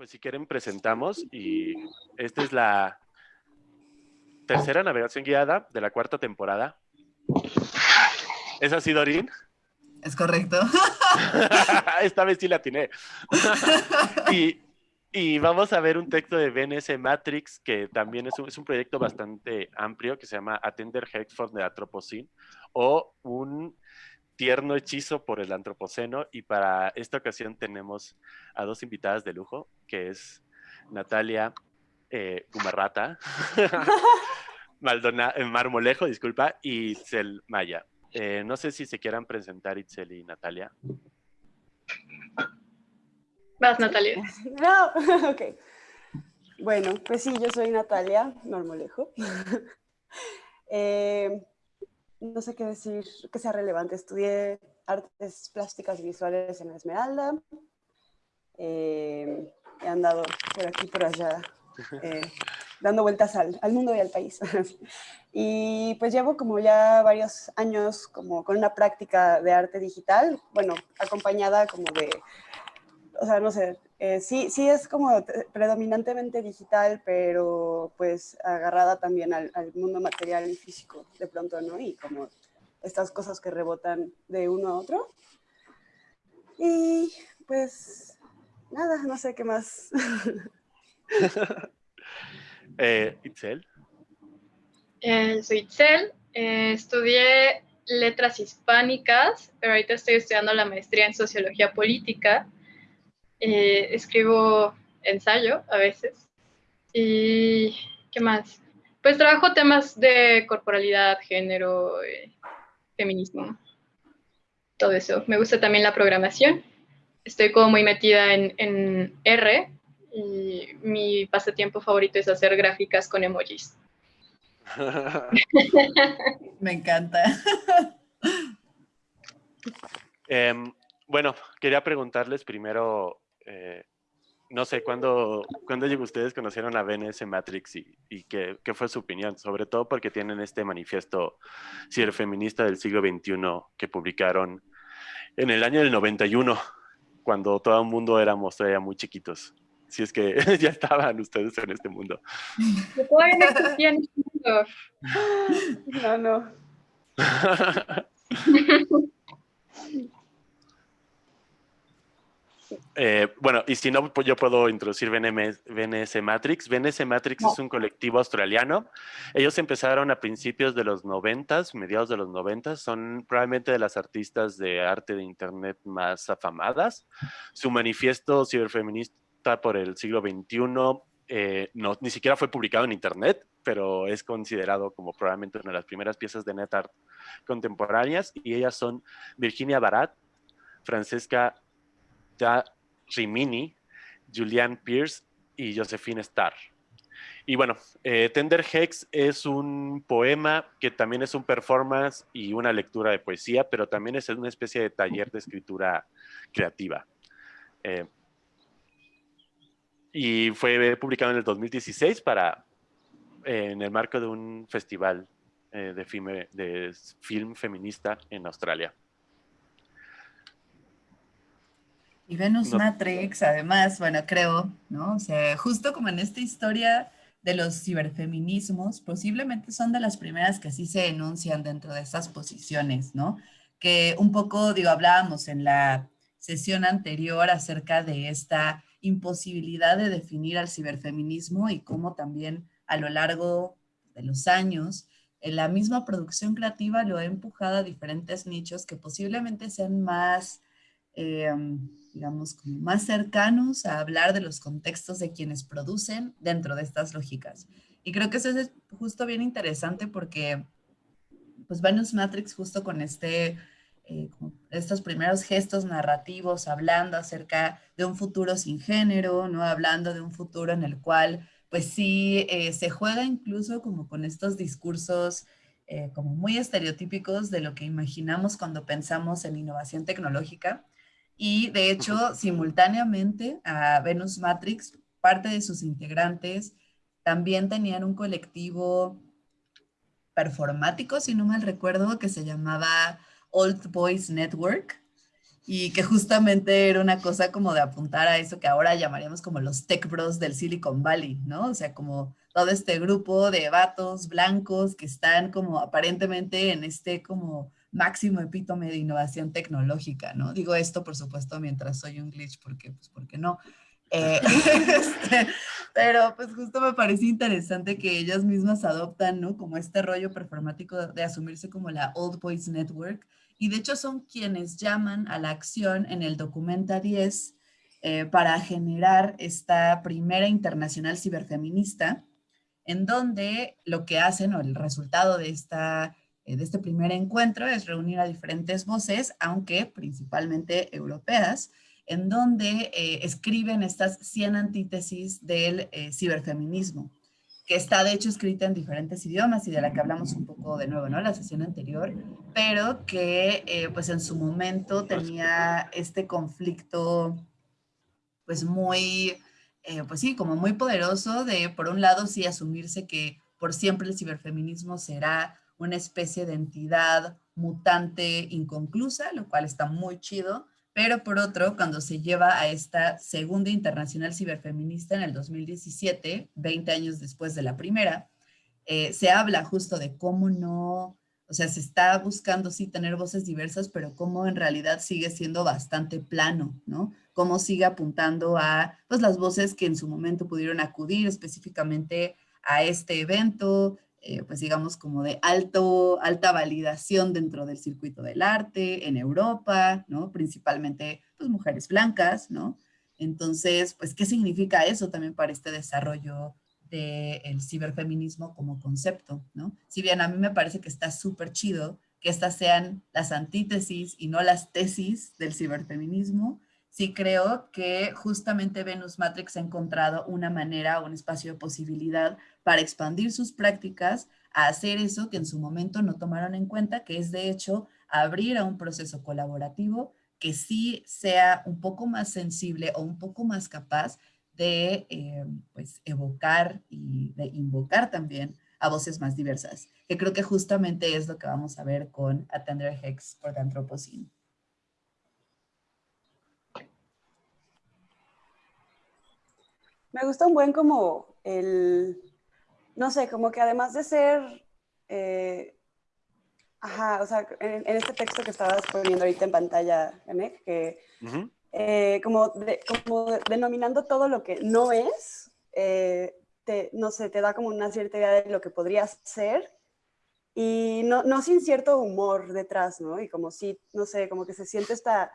Pues si quieren presentamos y esta es la tercera navegación guiada de la cuarta temporada. ¿Es así, Dorín? Es correcto. Esta vez sí la atiné. y, y, vamos a ver un texto de BNS Matrix, que también es un, es un proyecto bastante amplio, que se llama Atender Hexford de Atropocene, o un tierno hechizo por el antropoceno y para esta ocasión tenemos a dos invitadas de lujo, que es Natalia eh, Gumarrata, Maldona, eh, Marmolejo, disculpa, y Itzel Maya. Eh, no sé si se quieran presentar Itzel y Natalia. Vas, Natalia. No, ok. Bueno, pues sí, yo soy Natalia Marmolejo. eh, no sé qué decir que sea relevante. Estudié artes plásticas y visuales en Esmeralda. Eh, he andado por aquí, por allá, eh, dando vueltas al, al, mundo y al país. y pues llevo como ya varios años como con una práctica de arte digital, bueno, acompañada como de, o sea, no sé, eh, sí, sí es como predominantemente digital, pero pues agarrada también al, al, mundo material y físico de pronto, ¿no? Y como estas cosas que rebotan de uno a otro. Y pues nada, no sé qué más. eh, Itzel. Eh, soy Itzel, eh, estudié letras hispánicas, pero ahorita estoy estudiando la maestría en sociología política eh, escribo ensayo a veces. ¿Y qué más? Pues trabajo temas de corporalidad, género, eh, feminismo, todo eso. Me gusta también la programación. Estoy como muy metida en, en R y mi pasatiempo favorito es hacer gráficas con emojis. Me encanta. eh, bueno, quería preguntarles primero eh, no sé, ¿cuándo, ¿cuándo ustedes conocieron a BNS Matrix y, y qué, qué, fue su opinión? Sobre todo porque tienen este manifiesto ciberfeminista del siglo XXI que publicaron en el año del 91, cuando todo el mundo éramos todavía muy chiquitos. Si es que ya estaban ustedes en este mundo. Todavía no existía en este mundo. No, no. Eh, bueno, y si no, pues yo puedo introducir BNS Matrix. BNS Matrix no. es un colectivo australiano. Ellos empezaron a principios de los noventas, mediados de los noventas. Son probablemente de las artistas de arte de internet más afamadas. Su manifiesto ciberfeminista por el siglo XXI eh, no, ni siquiera fue publicado en internet, pero es considerado como probablemente una de las primeras piezas de net art contemporáneas. Y ellas son Virginia Barat, Francesca Rimini, Julian Pierce y Josephine Starr. Y bueno, eh, Tender Hex es un poema que también es un performance y una lectura de poesía, pero también es una especie de taller de escritura creativa. Eh, y fue publicado en el 2016 para, en el marco de un festival eh, de, de film feminista en Australia. Y Venus no. Matrix, además, bueno, creo, ¿no? O sea, justo como en esta historia de los ciberfeminismos, posiblemente son de las primeras que así se enuncian dentro de estas posiciones, ¿no? Que un poco, digo, hablábamos en la sesión anterior acerca de esta imposibilidad de definir al ciberfeminismo y cómo también a lo largo de los años en la misma producción creativa lo ha empujado a diferentes nichos que posiblemente sean más... Eh, digamos, como más cercanos a hablar de los contextos de quienes producen dentro de estas lógicas. Y creo que eso es justo bien interesante porque, pues, Venus Matrix justo con este, eh, estos primeros gestos narrativos, hablando acerca de un futuro sin género, ¿no? Hablando de un futuro en el cual, pues sí, eh, se juega incluso como con estos discursos eh, como muy estereotípicos de lo que imaginamos cuando pensamos en innovación tecnológica. Y de hecho, simultáneamente a Venus Matrix, parte de sus integrantes también tenían un colectivo performático, si no mal recuerdo, que se llamaba Old Boys Network. y que justamente era una cosa como de apuntar a eso que ahora llamaríamos como los tech bros del Silicon Valley, ¿no? O sea, como todo este grupo de vatos blancos que están como aparentemente en este como máximo epítome de innovación tecnológica, ¿no? Digo esto, por supuesto, mientras soy un glitch, porque, pues, porque no. Eh, este, pero pues justo me parece interesante que ellas mismas adoptan, ¿no? Como este rollo performático de asumirse como la Old Boys Network, y de hecho son quienes llaman a la acción en el Documenta 10 eh, para generar esta primera internacional ciberfeminista, en donde lo que hacen o el resultado de, esta, de este primer encuentro es reunir a diferentes voces, aunque principalmente europeas, en donde eh, escriben estas 100 antítesis del ciberfeminismo que está de hecho escrita en diferentes idiomas y de la que hablamos un poco de nuevo, ¿no? La sesión anterior, pero que eh, pues en su momento tenía este conflicto pues muy, eh, pues sí, como muy poderoso de por un lado sí asumirse que por siempre el ciberfeminismo será una especie de entidad mutante inconclusa, lo cual está muy chido, pero por otro, cuando se lleva a esta segunda internacional ciberfeminista en el 2017, 20 años después de la primera, eh, se habla justo de cómo no, o sea, se está buscando sí tener voces diversas, pero cómo en realidad sigue siendo bastante plano, ¿no? Cómo sigue apuntando a pues, las voces que en su momento pudieron acudir específicamente a este evento, eh, pues digamos como de alto, alta validación dentro del circuito del arte en Europa, ¿no? Principalmente pues mujeres blancas, ¿no? Entonces, pues, ¿qué significa eso también para este desarrollo del ciberfeminismo como concepto, ¿no? Si bien a mí me parece que está súper chido que estas sean las antítesis y no las tesis del ciberfeminismo, sí creo que justamente Venus Matrix ha encontrado una manera, un espacio de posibilidad para expandir sus prácticas a hacer eso que en su momento no tomaron en cuenta, que es de hecho abrir a un proceso colaborativo que sí sea un poco más sensible o un poco más capaz de eh, pues, evocar y de invocar también a voces más diversas, que creo que justamente es lo que vamos a ver con Atender Hex por Anthropocene. Me gusta un buen como el, no sé, como que además de ser, eh, ajá, o sea, en, este texto que estabas poniendo ahorita en pantalla, que eh, como, como denominando todo lo que no es, eh, te, no sé, te da como una cierta idea de lo que podrías ser y no, no sin cierto humor detrás, ¿no? Y como si, no sé, como que se siente esta,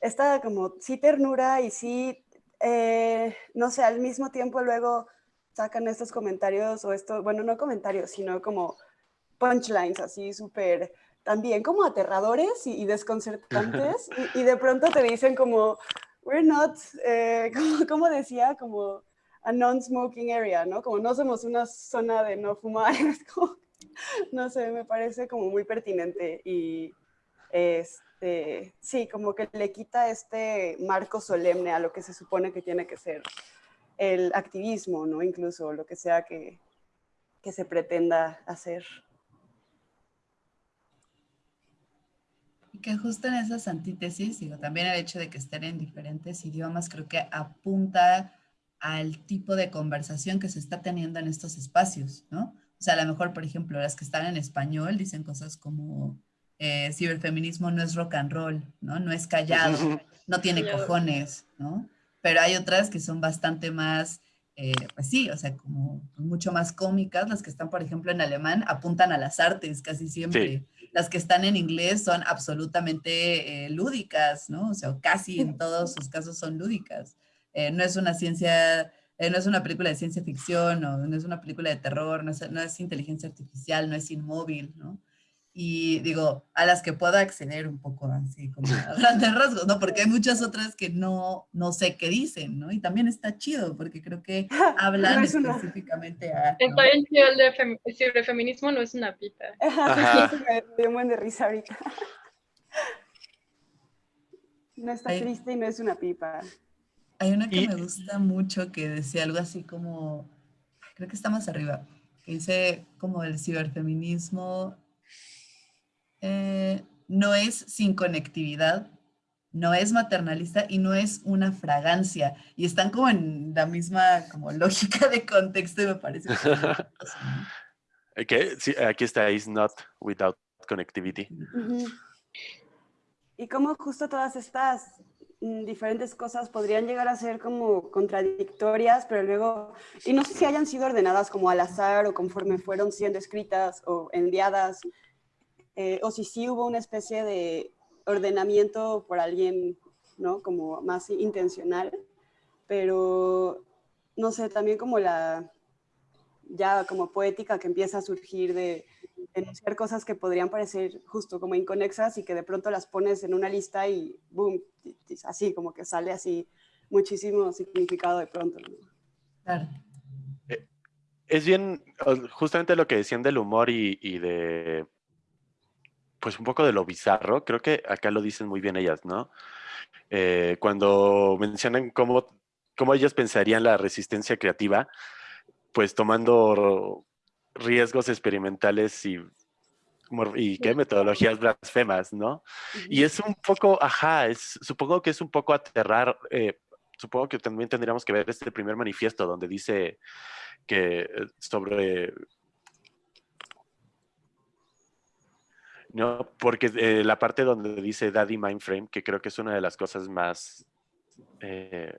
esta como sí ternura y sí eh, no sé, al mismo tiempo luego sacan estos comentarios o esto, bueno, no comentarios, sino como punchlines así súper también como aterradores y, desconcertantes y, de pronto te dicen como, we're not, eh, como, decía, como a non-smoking area, ¿no? Como no somos una zona de no fumar, no sé, me parece como muy pertinente y es, este, sí, como que le quita este marco solemne a lo que se supone que tiene que ser el activismo, ¿no? Incluso lo que sea que, que se pretenda hacer. Y que justo en esas antítesis, digo, también el hecho de que estén en diferentes idiomas, creo que apunta al tipo de conversación que se está teniendo en estos espacios, ¿no? O sea, a lo mejor, por ejemplo, las que están en español dicen cosas como eh, ciberfeminismo no es rock and roll, ¿no? No es callado, no tiene cojones, ¿no? Pero hay otras que son bastante más, eh, pues sí, o sea, como mucho más cómicas. Las que están, por ejemplo, en alemán apuntan a las artes casi siempre. Las que están en inglés son absolutamente eh, lúdicas, ¿no? O sea, casi en todos sus casos son lúdicas. no es una ciencia no es una película de ciencia ficción, o no es una película de terror, no es, no es, inteligencia artificial, no es inmóvil, ¿no? Y digo, a las que puedo acceder un poco así, como a grandes rasgos, ¿no? Porque hay muchas otras que no, no sé qué dicen, ¿no? Y también está chido, porque creo que hablan específicamente a... ¿no? el de feminismo no es una pipa. me dio un buen de risa ahorita. No está triste y no es una pipa. Hay una que me gusta mucho que decía algo así como, creo que está más arriba, que dice como el ciberfeminismo eh, no es sin conectividad, no es maternalista y no es una fragancia. Y están como en la misma como lógica de contexto me parece. okay. sí, aquí está, is not without connectivity. Y como justo todas estas mm, diferentes cosas podrían llegar a ser como contradictorias, pero luego, y no sé si hayan sido ordenadas como al azar o conforme fueron siendo escritas o enviadas, eh, o si sí hubo una especie de ordenamiento por alguien, ¿no? Como más intencional, pero no sé, también como la, ya como poética que empieza a surgir de enunciar cosas que podrían parecer justo como inconexas y que de pronto las pones en una lista y boom, así como que sale así muchísimo significado de pronto. Claro. Eh, es bien, justamente lo que decían del humor y de pues un poco de lo bizarro, creo que acá lo dicen muy bien ellas, ¿no? Eh, cuando mencionan cómo, cómo ellas pensarían la resistencia creativa, pues tomando riesgos experimentales y, y ¿qué? metodologías blasfemas, ¿no? Y es un poco, ajá, es, supongo que es un poco aterrar, eh, supongo que también tendríamos que ver este primer manifiesto donde dice que eh, sobre No, porque eh, la parte donde dice Daddy Mindframe, que creo que es una de las cosas más... Eh,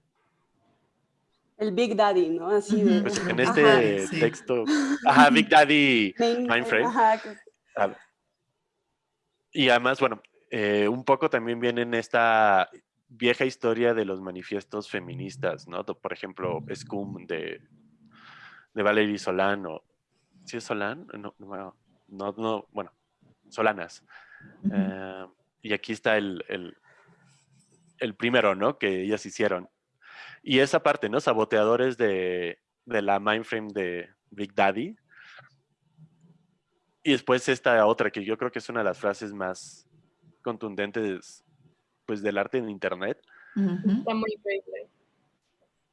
el Big Daddy, ¿no? Así de... Pues en este texto... Ajá, Big Daddy Mindframe. Ah, y además, bueno, eh, un poco también viene en esta vieja historia de los manifiestos feministas, ¿no? Por ejemplo, Scum de, de Valerie Solano. ¿Sí es Solán? No, no, no, bueno, solanas. Eh, y aquí está el, el, primero, ¿no? Que ellas hicieron. Y esa parte, ¿no? Saboteadores de, de la mindframe de Big Daddy. Y después esta otra, que yo creo que es una de las frases más contundentes pues, del arte en Internet. Está muy increíble.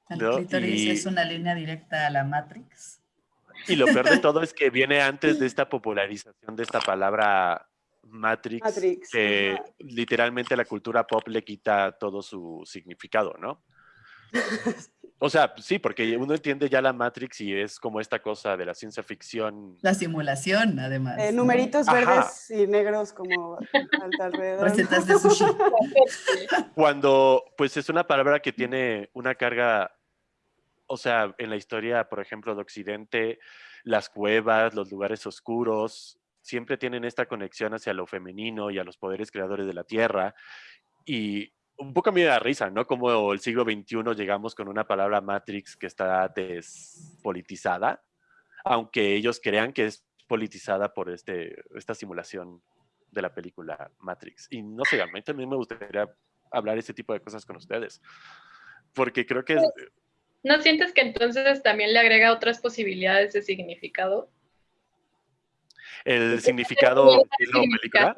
El es una línea directa a la Matrix. Y lo peor de todo es que viene antes de esta popularización de esta palabra Matrix, que literalmente la cultura pop le quita todo su significado, ¿no? O sea, sí, porque uno entiende ya la Matrix y es como esta cosa de la ciencia ficción. La simulación, además. Eh, numeritos verdes y negros como alrededor. Recetas de sushi. Cuando, pues es una palabra que tiene una carga o sea, en la historia, por ejemplo, de Occidente, las cuevas, los lugares oscuros, siempre tienen esta conexión hacia lo femenino y a los poderes creadores de la Tierra. Y un poco a mí me da risa, ¿no? Como el siglo XXI llegamos con una palabra Matrix que está despolitizada, aunque ellos crean que es politizada por este, esta simulación de la película Matrix. Y no sé, a mí también me gustaría hablar ese tipo de cosas con ustedes, porque creo que... ¿No sientes que entonces también le agrega otras posibilidades de significado? ¿El significado de la película?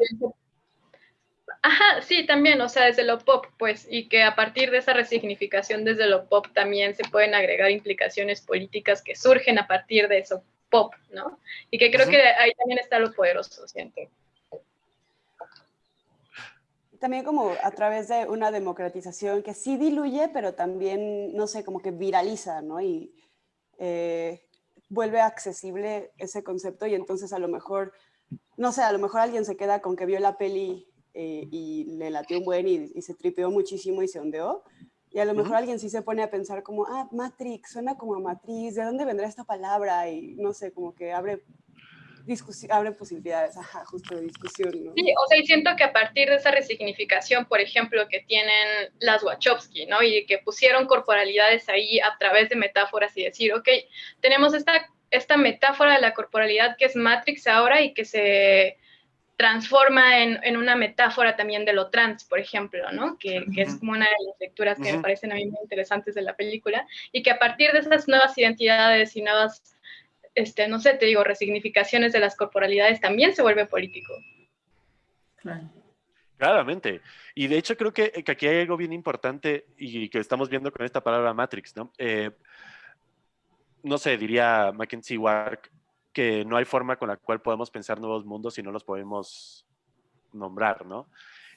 Ajá, sí, también, o sea, desde lo pop, pues, y que a partir de esa resignificación desde lo pop también se pueden agregar implicaciones políticas que surgen a partir de eso pop, ¿no? Y que creo que ahí también está lo poderoso, siento también como a través de una democratización que sí diluye, pero también, no sé, como que viraliza, ¿no? Y eh, vuelve accesible ese concepto y entonces a lo mejor, no sé, a lo mejor alguien se queda con que vio la peli eh, y le latió un buen y, se tripeó muchísimo y se ondeó. Y a lo mejor alguien sí se pone a pensar como, ah, Matrix, suena como a matriz, ¿de dónde vendrá esta palabra? Y no sé, como que abre abre posibilidades, ajá, justo de discusión, ¿no? Sí, o sea, y siento que a partir de esa resignificación, por ejemplo, que tienen las Wachowski, ¿no? Y que pusieron corporalidades ahí a través de metáforas y decir, ok, tenemos esta, esta metáfora de la corporalidad que es Matrix ahora y que se transforma en, en, una metáfora también de lo trans, por ejemplo, ¿no? Que, que es como una de las lecturas que me parecen a mí muy interesantes de la película, y que a partir de esas nuevas identidades y nuevas este, no sé, te digo, resignificaciones de las corporalidades, también se vuelve político. Claramente. Y de hecho creo que, aquí hay algo bien importante y que estamos viendo con esta palabra Matrix, ¿no? Eh, no sé, diría Mackenzie Wark que no hay forma con la cual podemos pensar nuevos mundos si no los podemos nombrar, ¿no?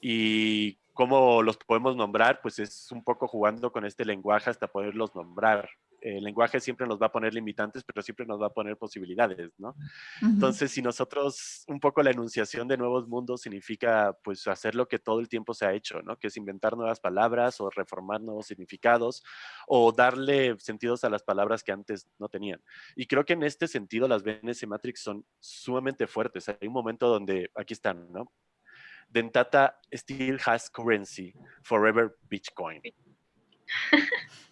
Y cómo los podemos nombrar, pues es un poco jugando con este lenguaje hasta poderlos nombrar. El lenguaje siempre nos va a poner limitantes, pero siempre nos va a poner posibilidades, ¿no? Entonces, si nosotros, un poco la enunciación de nuevos mundos significa, pues, hacer lo que todo el tiempo se ha hecho, ¿no? Que es inventar nuevas palabras o reformar nuevos significados o darle sentidos a las palabras que antes no tenían. Y creo que en este sentido las BNS Matrix son sumamente fuertes. Hay un momento donde, aquí están, ¿no? Dentata still has currency, forever Bitcoin.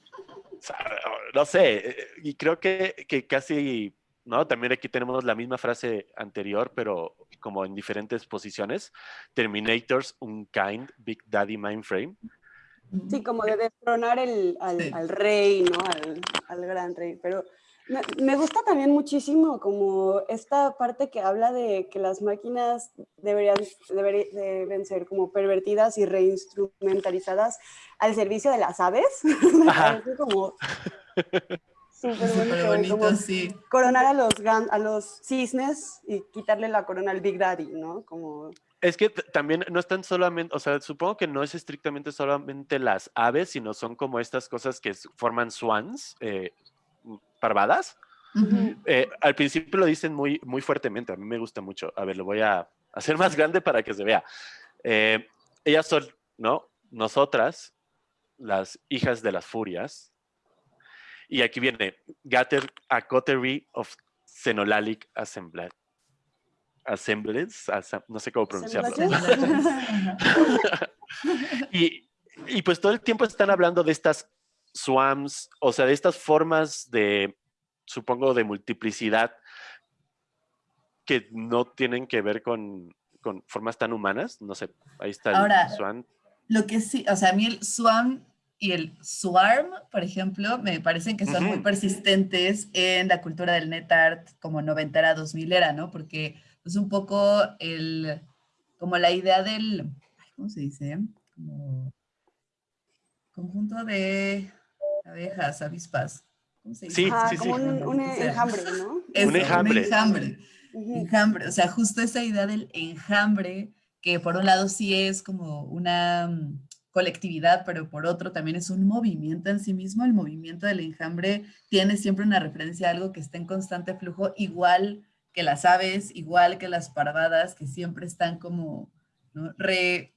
no sé, eh, y creo que, que, casi, ¿no? También aquí tenemos la misma frase anterior, pero como en diferentes posiciones. Terminators, Unkind, Big Daddy Mindframe. Sí, como de destronar el, al, al, rey, ¿no? Al, al gran rey, pero me gusta también muchísimo como esta parte que habla de que las máquinas deberían, deben ser como pervertidas y reinstrumentalizadas al servicio de las aves. como súper bonito. sí. Coronar a los, a los cisnes y quitarle la corona al Big Daddy, ¿no? Como... Es que también no están solamente, o sea, supongo que no es estrictamente solamente las aves, sino son como estas cosas que forman swans, eh, parvadas. Eh, al principio lo dicen muy, muy fuertemente, a mí me gusta mucho. A ver, lo voy a hacer más grande para que se vea. Eh, ellas son, ¿no? Nosotras, las hijas de las furias. Y aquí viene, Gatter a coterie of Xenolalic Assemblage. Assemblance, no sé cómo pronunciarlo. y, y pues todo el tiempo están hablando de estas swams, o sea, de estas formas de, supongo, de multiplicidad que no tienen que ver con, con formas tan humanas. No sé, ahí está el swan. Lo que sí, o sea, a mí el swan y el swarm, por ejemplo, me parecen que son muy persistentes en la cultura del net art como noventera, dos era, ¿no? Porque es un poco el, como la idea del, ¿cómo se dice? Como conjunto de abejas, avispas. ¿Cómo se dice? Sí, sí, como Un, enjambre, ¿no? un enjambre. Un enjambre. enjambre. O sea, justo esa idea del enjambre, que por un lado sí es como una mm, colectividad, pero por otro también es un movimiento en sí mismo. El movimiento del enjambre tiene siempre una referencia a algo que está en constante flujo, igual que las aves, igual que las parvadas, que siempre están como ¿no? re,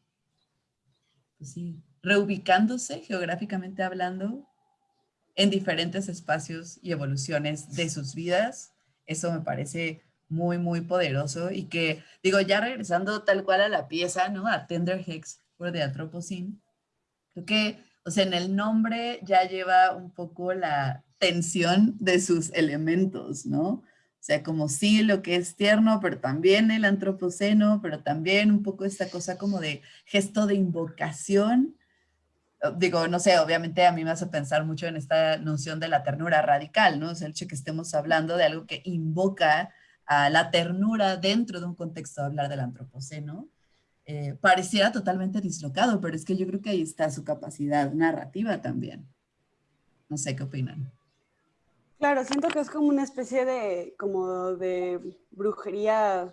pues sí, reubicándose geográficamente hablando en diferentes espacios y evoluciones de sus vidas. Eso me parece muy, muy poderoso y que, digo, ya regresando tal cual a la pieza, ¿no? A Tender Hex por de Atropocine, creo que, o sea, en el nombre ya lleva un poco la tensión de sus elementos, ¿no? O sea, como sí lo que es tierno, pero también el antropoceno, pero también un poco esta cosa como de gesto de invocación digo, no sé, obviamente a mí me hace pensar mucho en esta noción de la ternura radical, ¿no? O sea, el hecho que estemos hablando de algo que invoca a la ternura dentro de un contexto de hablar del antropoceno, eh, pareciera totalmente dislocado, pero es que yo creo que ahí está su capacidad narrativa también. No sé qué opinan. Claro, siento que es como una especie de, como de brujería,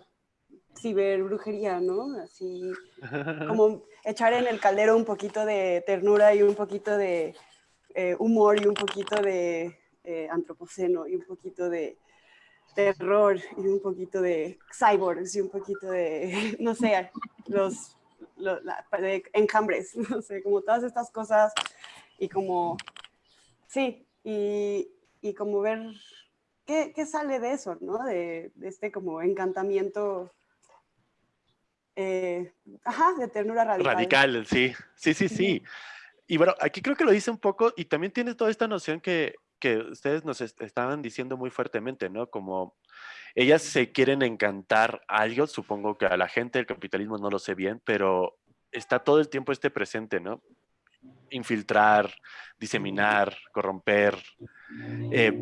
ciberbrujería, ¿no? Así como echar en el caldero un poquito de ternura y un poquito de eh, humor y un poquito de eh, antropoceno y un poquito de terror y un poquito de cyborgs y un poquito de, no sé, los, enjambres, no sé, como todas estas cosas y como, sí, y, y como ver qué, qué, sale de eso, ¿no? De, de este como encantamiento eh, ajá, de ternura radical. Radical, sí, sí, sí, sí. Y bueno, aquí creo que lo dice un poco y también tiene toda esta noción que, que ustedes nos estaban diciendo muy fuertemente, ¿no? Como ellas se quieren encantar a algo, supongo que a la gente del capitalismo no lo sé bien, pero está todo el tiempo este presente, ¿no? Infiltrar, diseminar, corromper. Eh,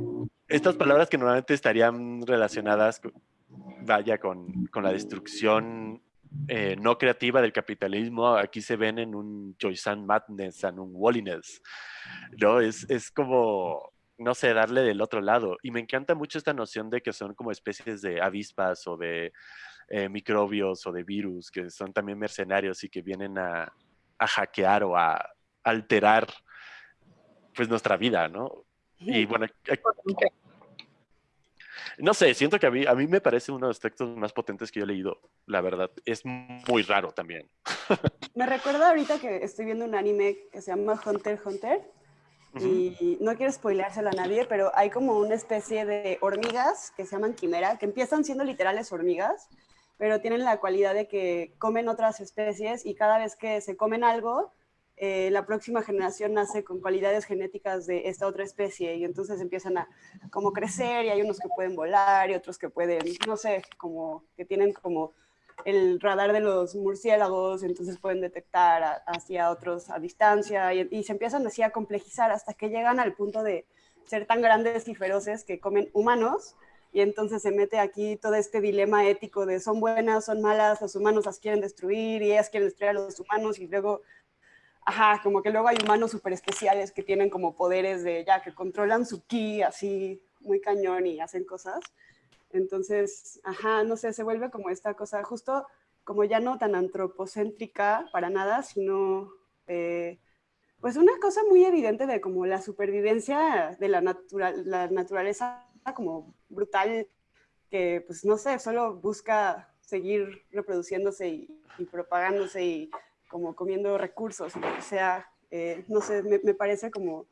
estas palabras que normalmente estarían relacionadas, vaya, con, con la destrucción eh, no creativa del capitalismo, aquí se ven en un Joysan Madness, en un Walliness, ¿no? Es, es como, no sé, darle del otro lado. Y me encanta mucho esta noción de que son como especies de avispas o de eh, microbios o de virus, que son también mercenarios y que vienen a, a hackear o a alterar pues nuestra vida, ¿no? Y bueno, no sé, siento que a mí, a mí me parece uno de los textos más potentes que yo he leído, la verdad. Es muy raro también. Me recuerda ahorita que estoy viendo un anime que se llama Hunter Hunter. Y no quiero spoileárselo a nadie, pero hay como una especie de hormigas que se llaman quimera, que empiezan siendo literales hormigas, pero tienen la cualidad de que comen otras especies y cada vez que se comen algo, eh, la próxima generación nace con cualidades genéticas de esta otra especie y entonces empiezan a como crecer y hay unos que pueden volar y otros que pueden, no sé, como que tienen como el radar de los murciélagos, entonces pueden detectar hacia otros a distancia y, y, se empiezan así a complejizar hasta que llegan al punto de ser tan grandes y feroces que comen humanos y entonces se mete aquí todo este dilema ético de son buenas, son malas, los humanos las quieren destruir y ellas quieren destruir a los humanos y luego Ajá, como que luego hay humanos súper especiales que tienen como poderes de ya, que controlan su ki así muy cañón y hacen cosas. Entonces, ajá, no sé, se vuelve como esta cosa, justo como ya no tan antropocéntrica para nada, sino eh, pues una cosa muy evidente de como la supervivencia de la, natural, la naturaleza como brutal, que pues no sé, solo busca seguir reproduciéndose y, y propagándose y como comiendo recursos, o sea, eh, no sé, me, parece como,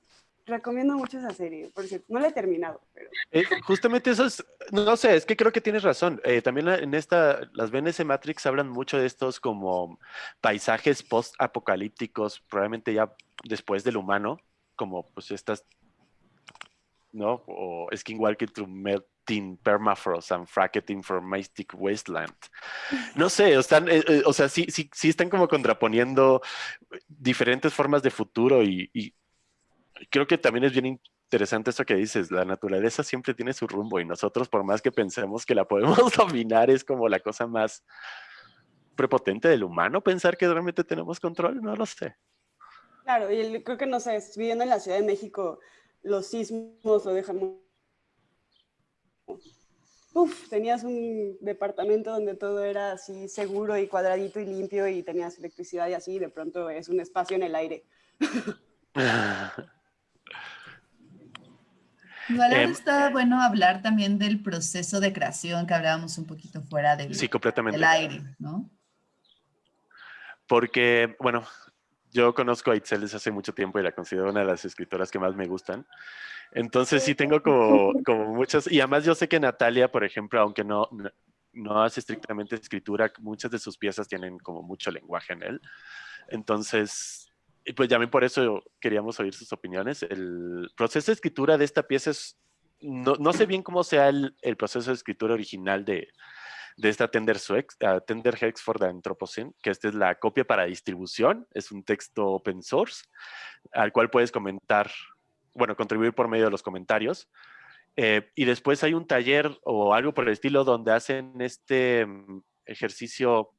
recomiendo mucho esa serie, por cierto, no la he terminado, pero... Eh, justamente eso es, no sé, es que creo que tienes razón, eh, también en esta, las BNS Matrix hablan mucho de estos como paisajes post-apocalípticos, probablemente ya después del humano, como pues estas, ¿no? O Skinwalker Through melting permafrost and fracked informatic wasteland. No sé, están, eh, eh, o sea, sí, sí, sí están como contraponiendo diferentes formas de futuro y, y, creo que también es bien interesante esto que dices, la naturaleza siempre tiene su rumbo y nosotros por más que pensemos que la podemos dominar es como la cosa más prepotente del humano pensar que realmente tenemos control, no lo sé. Claro, y creo que no sé, viviendo en la Ciudad de México, los sismos lo dejan Uf, tenías un departamento donde todo era así seguro y cuadradito y limpio y tenías electricidad y así, y de pronto es un espacio en el aire. Igual eh, está bueno hablar también del proceso de creación que hablábamos un poquito fuera del, sí, completamente. del aire, ¿no? Porque, bueno, yo conozco a Itzel desde hace mucho tiempo y la considero una de las escritoras que más me gustan. Entonces sí tengo como, como muchas, y además yo sé que Natalia, por ejemplo, aunque no, no hace estrictamente escritura, muchas de sus piezas tienen como mucho lenguaje en él. Entonces, pues ya por eso queríamos oír sus opiniones. El proceso de escritura de esta pieza es, no, no sé bien cómo sea el, el, proceso de escritura original de, de esta Tender, Suex, uh, Tender Hex for the Anthropocene, que esta es la copia para distribución, es un texto open source, al cual puedes comentar bueno, contribuir por medio de los comentarios. Eh, y después hay un taller o algo por el estilo donde hacen este mm, ejercicio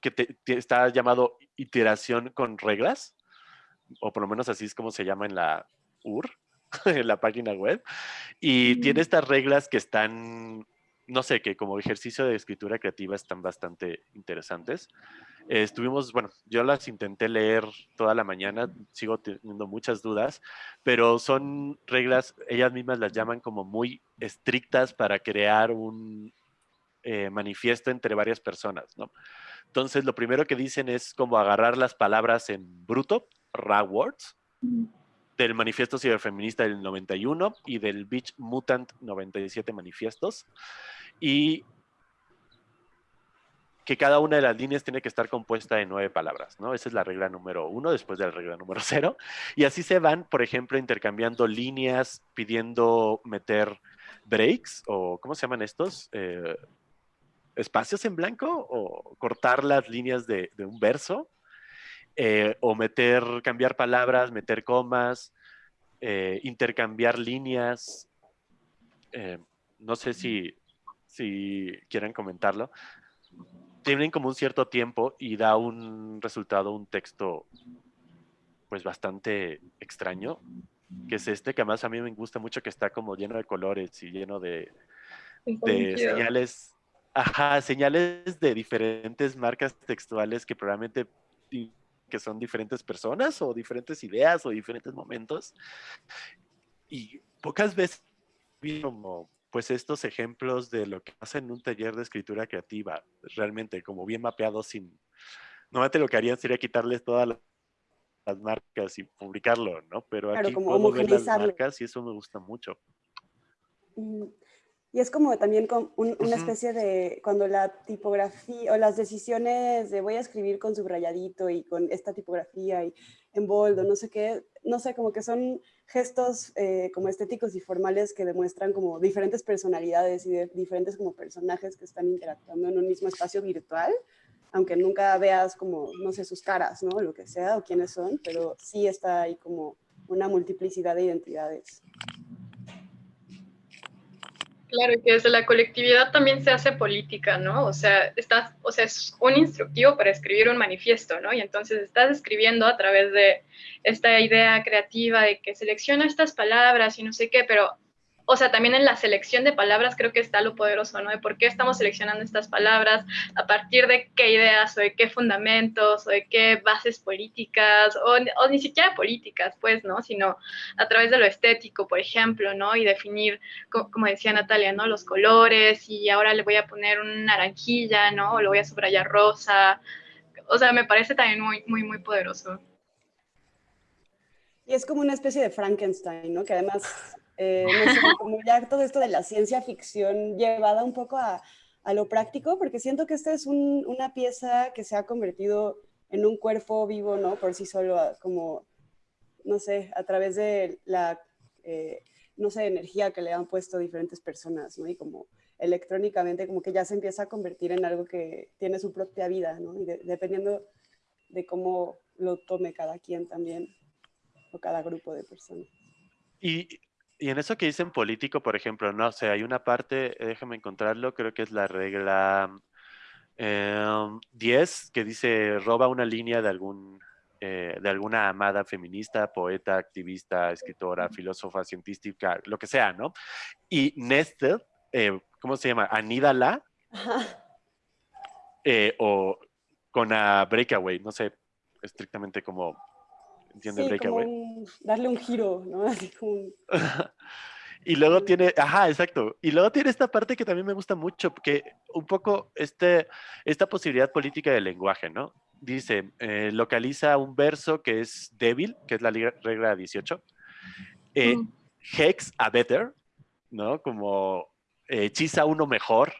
que está llamado iteración con reglas, o por lo menos así es como se llama en la UR, en la página web. Y tiene estas reglas que están no sé, que como ejercicio de escritura creativa están bastante interesantes. Estuvimos, bueno, yo las intenté leer toda la mañana, sigo teniendo muchas dudas, pero son reglas, ellas mismas las llaman como muy estrictas para crear un eh, manifiesto entre varias personas, ¿no? Entonces, lo primero que dicen es como agarrar las palabras en bruto, raw words, del Manifiesto Ciberfeminista del 91 y del Beach Mutant 97 Manifiestos. Y que cada una de las líneas tiene que estar compuesta de nueve palabras, ¿no? Esa es la regla número uno, después de la regla número cero. Y así se van, por ejemplo, intercambiando líneas, pidiendo meter breaks, o ¿cómo se llaman estos? Eh, espacios en blanco, o cortar las líneas de, de un verso. Eh, o meter, cambiar palabras, meter comas, eh, intercambiar líneas. Eh, no sé si, si quieren comentarlo. Tienen como un cierto tiempo y da un resultado, un texto pues bastante extraño, que es este, que además a mí me gusta mucho que está como lleno de colores y lleno de, de señales, ajá, señales de diferentes marcas textuales que probablemente que son diferentes personas o diferentes ideas o diferentes momentos. Y pocas veces vi como pues estos ejemplos de lo que pasa en un taller de escritura creativa, realmente como bien mapeado sin... Normalmente lo que harían sería quitarles todas las marcas y publicarlo, ¿no? Pero aquí como puedo ver las marcas y eso me gusta mucho. Mm, y es como también con una especie de, cuando la tipografía o las decisiones de voy a escribir con subrayadito y con esta tipografía y en boldo, no sé qué, no sé, como que son gestos eh, como estéticos y formales que demuestran como diferentes personalidades y diferentes como personajes que están interactuando en un mismo espacio virtual, aunque nunca veas como, no sé, sus caras, ¿no? Lo que sea, o quiénes son, pero sí está ahí como una multiplicidad de identidades. Claro, que desde la colectividad también se hace política, ¿no? O sea, estás, o sea, es un instructivo para escribir un manifiesto, ¿no? Y entonces estás escribiendo a través de esta idea creativa de que selecciona estas palabras y no sé qué, pero o sea, también en la selección de palabras creo que está lo poderoso, ¿no? De por qué estamos seleccionando estas palabras, a partir de qué ideas o de qué fundamentos o de qué bases políticas o, ni siquiera políticas, pues, ¿no? Sino a través de lo estético, por ejemplo, ¿no? Y definir, como decía Natalia, ¿no? Los colores y ahora le voy a poner una naranjilla, ¿no? O lo voy a subrayar rosa. O sea, me parece también muy, muy, muy poderoso. Y es como una especie de Frankenstein, ¿no? Que además eh, como ya todo esto de la ciencia ficción llevada un poco a, a lo práctico, porque siento que esta es una pieza que se ha convertido en un cuerpo vivo, ¿no? Por sí solo, como, no sé, a través de la, eh, no sé, energía que le han puesto diferentes personas, ¿no? Y como electrónicamente, como que ya se empieza a convertir en algo que tiene su propia vida, ¿no? Y dependiendo de cómo lo tome cada quien también, o cada grupo de personas. Y y en eso que dicen político, por ejemplo, no sé, hay una parte, déjame encontrarlo, creo que es la regla 10, em, que dice, roba una línea de, algún, eh, de alguna amada feminista, poeta, activista, escritora, filósofa, científica, lo que sea, ¿no? Y Nested, eh, ¿cómo se llama? Anídala, eh, o con a Breakaway, no sé estrictamente como ¿Entiendes? Breakaway. Darle un giro, ¿no? Así como y luego tiene, ajá, exacto. Y luego tiene esta parte que también me gusta mucho, que un poco este, esta posibilidad política del lenguaje, ¿no? Dice, eh, localiza un verso que es débil, que es la regla 18. Eh, hex a better, ¿no? Como eh, hechiza uno mejor,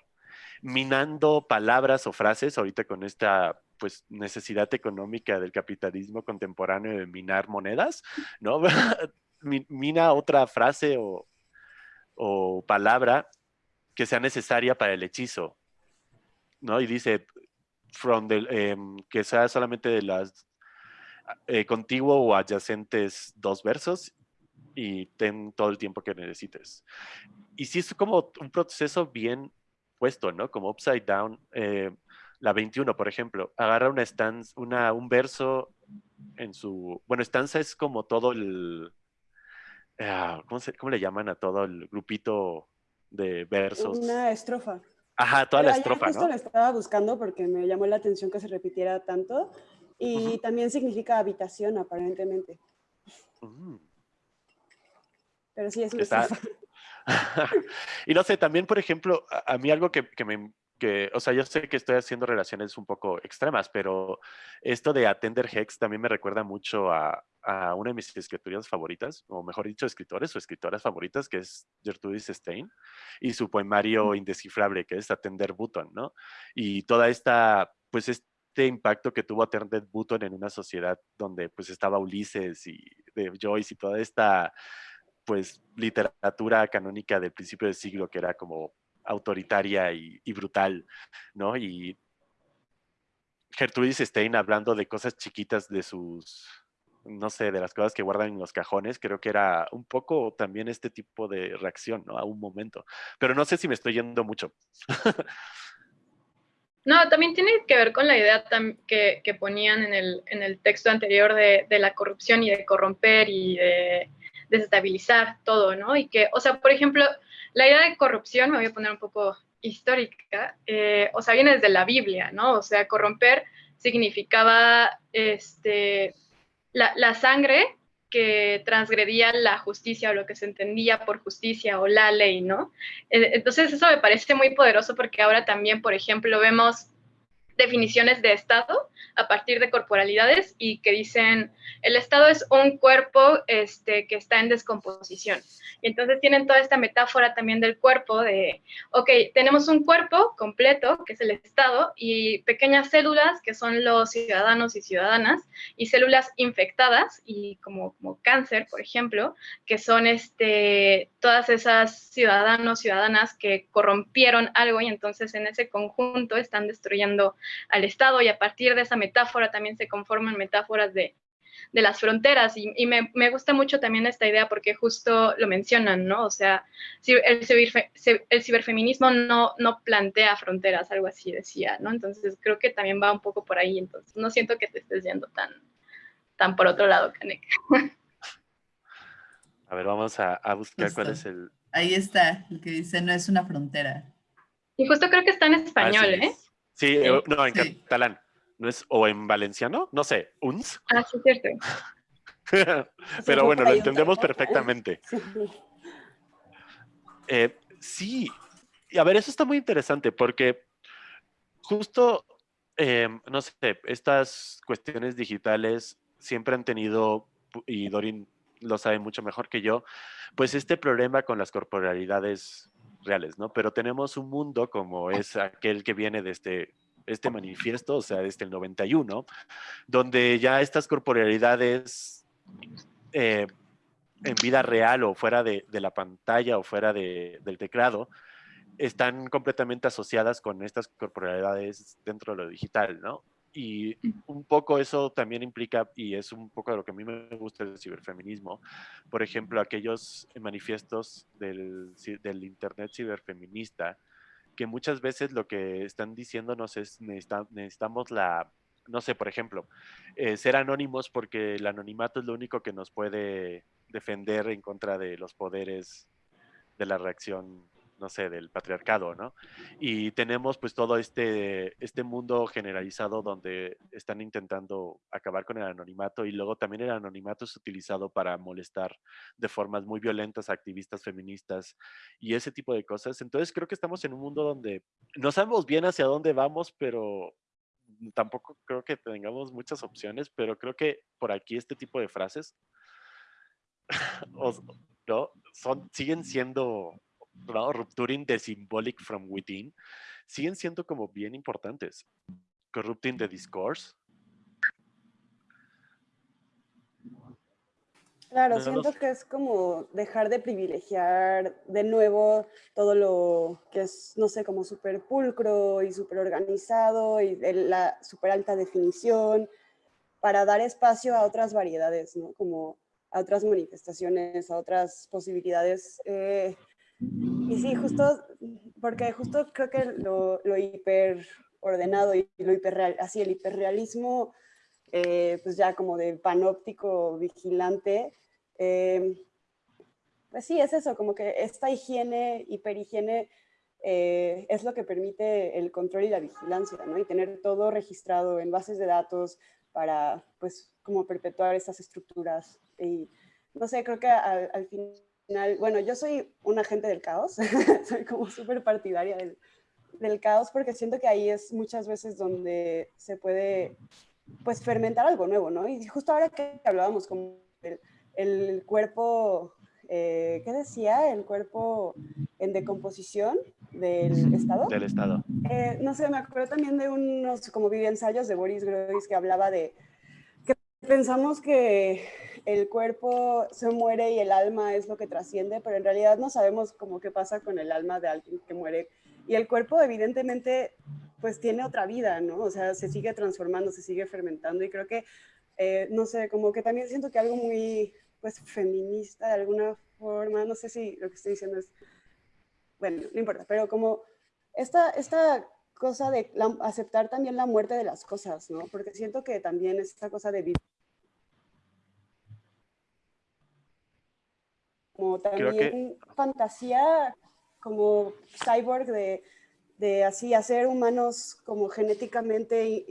minando palabras o frases, ahorita con esta pues necesidad económica del capitalismo contemporáneo de minar monedas, ¿no? Mina otra frase o, palabra que sea necesaria para el hechizo, ¿no? Y dice, from em, que sea solamente de las eh, contiguo o adyacentes dos versos y ten todo el tiempo que necesites. Y sí es como un proceso bien puesto, ¿no? Como upside down. Eh, la 21, por ejemplo, agarra una stanza, una, un verso en su... Bueno, estanza es como todo el... Ah, ¿cómo, ¿Cómo le llaman a todo el grupito de versos? Una estrofa. Ajá, toda la estrofa, justo lo estaba buscando porque me llamó la atención que se repitiera tanto y también significa habitación, aparentemente. Mm. Pero sí es una estrofa. y no sé, también, por ejemplo, a, mí algo que, que, me, que, o sea, yo sé que estoy haciendo relaciones un poco extremas, pero esto de Atender Hex también me recuerda mucho a, a una de mis escritoras favoritas, o mejor dicho, escritores o escritoras favoritas, que es Gertrudis Stein, y su poemario indescifrable, que es Atender Button, ¿no? Y toda esta, pues este impacto que tuvo Atender Button en una sociedad donde pues estaba Ulises y de Joyce y toda esta pues literatura canónica del principio del siglo que era como autoritaria y, brutal, ¿no? Y Gertrudis Stein hablando de cosas chiquitas de sus, no sé, de las cosas que guardan en los cajones, creo que era un poco también este tipo de reacción, ¿no? A un momento. Pero no sé si me estoy yendo mucho. No, también tiene que ver con la idea que, ponían en el, en el, texto anterior de, la corrupción y de corromper y de desestabilizar todo, ¿no? Y que, o sea, por ejemplo, la idea de corrupción, me voy a poner un poco histórica, eh, o sea, viene desde la Biblia, ¿no? O sea, corromper significaba este, la, sangre que transgredía la justicia o lo que se entendía por justicia o la ley, ¿no? E, entonces eso me parece muy poderoso porque ahora también, por ejemplo, vemos definiciones de Estado a partir de corporalidades y que dicen, el Estado es un cuerpo este, que está en descomposición. Y entonces tienen toda esta metáfora también del cuerpo de, ok, tenemos un cuerpo completo, que es el Estado, y pequeñas células, que son los ciudadanos y ciudadanas, y células infectadas, y como, como cáncer, por ejemplo, que son este, todas esas ciudadanos, ciudadanas que corrompieron algo y entonces en ese conjunto están destruyendo al Estado y a partir de esa metáfora también se conforman metáforas de, las fronteras y, me, gusta mucho también esta idea porque justo lo mencionan, ¿no? O sea, el, el ciberfeminismo no, no plantea fronteras, algo así decía, ¿no? Entonces creo que también va un poco por ahí, entonces no siento que te estés yendo tan, tan por otro lado, Kanek. A ver, vamos a, buscar cuál es el... Ahí está, el que dice no es una frontera. Y justo creo que está en español, ¿eh? Sí, eh, no, en catalán. ¿No es, o en valenciano? No sé, uns. Ah, sí, cierto. Pero bueno, lo entendemos perfectamente. Eh, sí, y a ver, eso está muy interesante porque justo, em, no sé, estas cuestiones digitales siempre han tenido, y Dorin lo sabe mucho mejor que yo, pues este problema con las corporalidades reales, ¿no? Pero tenemos un mundo como es aquel que viene de este, este manifiesto, o sea, desde el 91, donde ya estas corporalidades eh, en vida real o fuera de, la pantalla o fuera del teclado, están completamente asociadas con estas corporalidades dentro de lo digital, ¿no? Y un poco eso también implica, y es un poco de lo que a mí me gusta del ciberfeminismo, por ejemplo, aquellos manifiestos del, del Internet ciberfeminista, que muchas veces lo que están diciéndonos es necesitamos la, no sé, por ejemplo, eh, ser anónimos porque el anonimato es lo único que nos puede defender en contra de los poderes de la reacción no sé, del patriarcado, ¿no? Y tenemos pues todo este, este mundo generalizado donde están intentando acabar con el anonimato y luego también el anonimato es utilizado para molestar de formas muy violentas a activistas feministas y ese tipo de cosas. Entonces creo que estamos en un mundo donde no sabemos bien hacia dónde vamos, pero tampoco creo que tengamos muchas opciones, pero creo que por aquí este tipo de frases ¿no? Son, siguen siendo ¿no? Rupturing the symbolic from within, siguen siendo como bien importantes. Corrupting the discourse. Claro, siento que es como dejar de privilegiar de nuevo todo lo que es, no sé, como súper pulcro y súper organizado y la súper alta definición para dar espacio a otras variedades, ¿no? Como a otras manifestaciones, a otras posibilidades eh, y sí, justo, porque justo creo que lo, lo hiper ordenado y lo hiperreal, así el hiperrealismo, eh, pues ya como de panóptico vigilante, eh, pues sí, es eso, como que esta higiene, hiperhigiene, eh, es lo que permite el control y la vigilancia, ¿no? Y tener todo registrado en bases de datos para, pues, como perpetuar estas estructuras. Y, no sé, creo que al, al final bueno, yo soy un agente del caos, soy como súper partidaria del, del, caos porque siento que ahí es muchas veces donde se puede, pues, fermentar algo nuevo, ¿no? Y justo ahora que hablábamos como el, el cuerpo, eh, ¿qué decía? El cuerpo en decomposición del Estado. Del Estado. Eh, no sé, me acuerdo también de unos como ensayos de Boris Groys que hablaba de que pensamos que el cuerpo se muere y el alma es lo que trasciende, pero en realidad no sabemos cómo qué pasa con el alma de alguien que muere. Y el cuerpo evidentemente pues tiene otra vida, ¿no? O sea, se sigue transformando, se sigue fermentando y creo que, eh, no sé, como que también siento que algo muy pues feminista de alguna forma, no sé si lo que estoy diciendo es, bueno, no importa, pero como esta, esta cosa de aceptar también la muerte de las cosas, ¿no? Porque siento que también esta cosa de vivir como también fantasía como cyborg de de así hacer humanos como genéticamente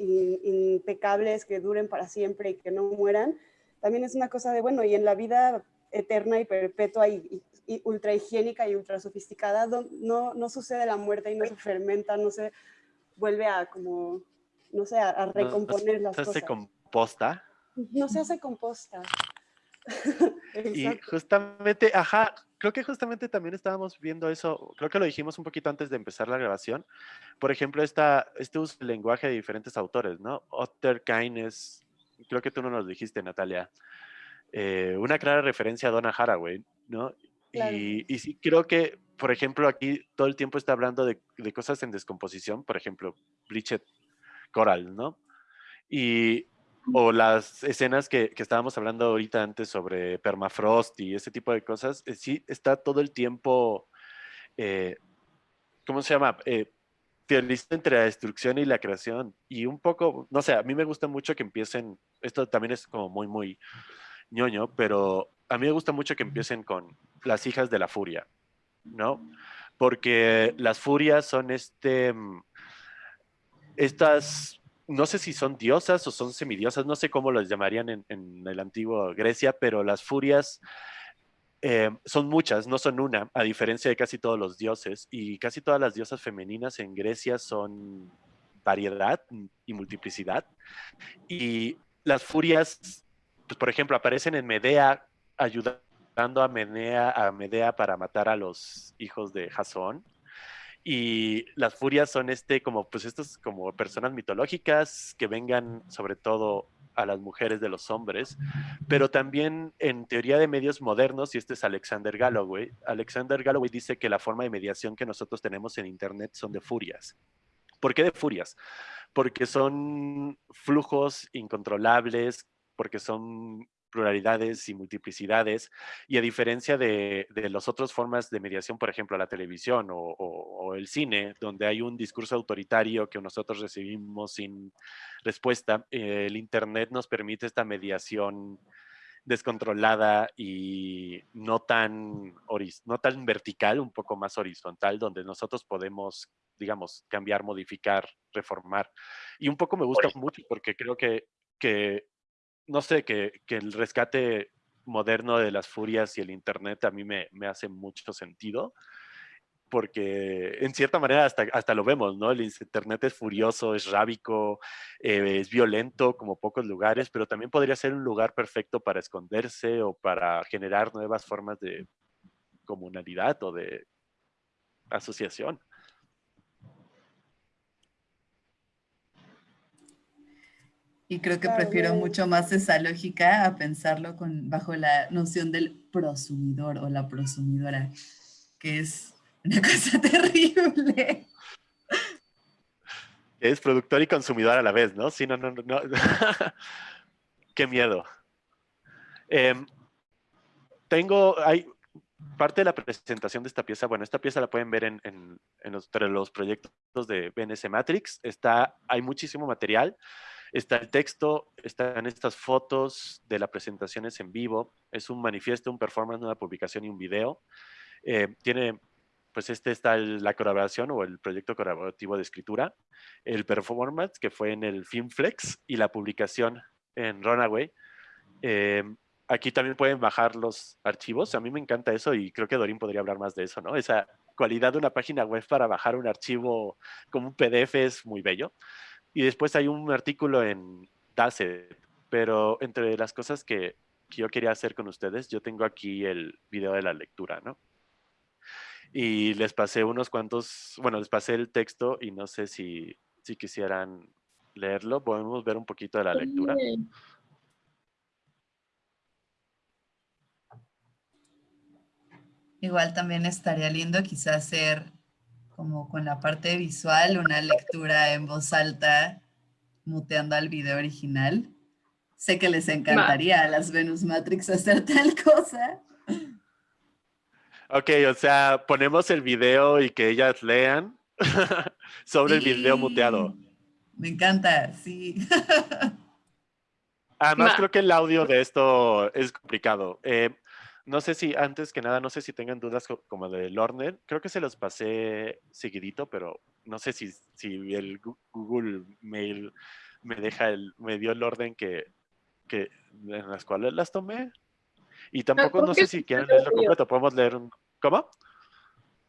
impecables, que duren para siempre y que no mueran, también es una cosa de, bueno, y en la vida eterna y perpetua y, ultra higiénica y ultra sofisticada, no, no sucede la muerte y no se fermenta, no se vuelve a como, no sé, a, recomponer las cosas. Se composta. No se hace composta. y justamente, ajá, creo que justamente también estábamos viendo eso, creo que lo dijimos un poquito antes de empezar la grabación. Por ejemplo, esta, este uso del lenguaje de diferentes autores, ¿no? Otter Keynes, creo que tú no nos dijiste, Natalia. Eh, una clara referencia a Donna Haraway, ¿no? Y, y, sí, creo que, por ejemplo, aquí todo el tiempo está hablando de, de cosas en descomposición, por ejemplo, Bridget Coral, ¿no? Y o las escenas que, que, estábamos hablando ahorita antes sobre permafrost y ese tipo de cosas, eh, sí está todo el tiempo, eh, ¿cómo se llama? Eh, entre la destrucción y la creación. Y un poco, no sé, a mí me gusta mucho que empiecen, esto también es como muy, muy ñoño, pero a mí me gusta mucho que empiecen con las hijas de la furia, ¿no? Porque las furias son este, mm, estas no sé si son diosas o son semidiosas, no sé cómo las llamarían en, el antiguo Grecia, pero las furias eh, son muchas, no son una, a diferencia de casi todos los dioses. Y casi todas las diosas femeninas en Grecia son variedad y multiplicidad. Y las furias, pues, por ejemplo, aparecen en Medea ayudando a Medea, a Medea para matar a los hijos de Jasón y las furias son este como pues estos como personas mitológicas que vengan sobre todo a las mujeres de los hombres, pero también en teoría de medios modernos, y este es Alexander Galloway, Alexander Galloway dice que la forma de mediación que nosotros tenemos en Internet son de furias. ¿Por qué de furias? Porque son flujos incontrolables, porque son pluralidades y multiplicidades, y a diferencia de, de las otras formas de mediación, por ejemplo, la televisión o, el cine, donde hay un discurso autoritario que nosotros recibimos sin respuesta, el Internet nos permite esta mediación descontrolada y no tan, no tan vertical, un poco más horizontal, donde nosotros podemos, digamos, cambiar, modificar, reformar. Y un poco me gusta mucho porque creo que, que no sé, que, el rescate moderno de las furias y el Internet a mí me, hace mucho sentido, porque en cierta manera hasta, hasta lo vemos, ¿no? El Internet es furioso, es rábico, eh, es violento como pocos lugares, pero también podría ser un lugar perfecto para esconderse o para generar nuevas formas de comunalidad o de asociación. Y creo que prefiero mucho más esa lógica a pensarlo con, bajo la noción del prosumidor o la prosumidora, que es una cosa terrible. Es productor y consumidor a la vez, ¿no? Sí, no, no, no. Qué miedo. Em, tengo, hay parte de la presentación de esta pieza, bueno, esta pieza la pueden ver en, en, en los, los proyectos de BNS Matrix, está, hay muchísimo material, Está el texto, están estas fotos de las presentaciones en vivo. Es un manifiesto, un performance, una publicación y un video. Eh, tiene, pues este está la colaboración o el proyecto colaborativo de escritura, el performance que fue en el Filmflex y la publicación en Runaway. Eh, aquí también pueden bajar los archivos. A mí me encanta eso y creo que Dorín podría hablar más de eso, ¿no? Esa cualidad de una página web para bajar un archivo como un PDF es muy bello. Y después hay un artículo en DASET, pero entre las cosas que, yo quería hacer con ustedes, yo tengo aquí el video de la lectura, ¿no? Y les pasé unos cuantos, bueno, les pasé el texto y no sé si, si quisieran leerlo. Podemos ver un poquito de la lectura. Igual también estaría lindo quizás hacer como con la parte visual, una lectura en voz alta, muteando al video original. Sé que les encantaría a las Venus Matrix hacer tal cosa. Ok, o sea, ponemos el video y que ellas lean sobre el video muteado. Me encanta, sí. Además, creo que el audio de esto es complicado. Eh, no sé si, antes que nada, no sé si tengan dudas como de Lorner. Creo que se los pasé seguidito, pero no sé si, si el Google Mail me deja el, me dio el orden que, que en las cuales las tomé. Y tampoco no sé si quieren leerlo completo, podemos leer un... ¿Cómo?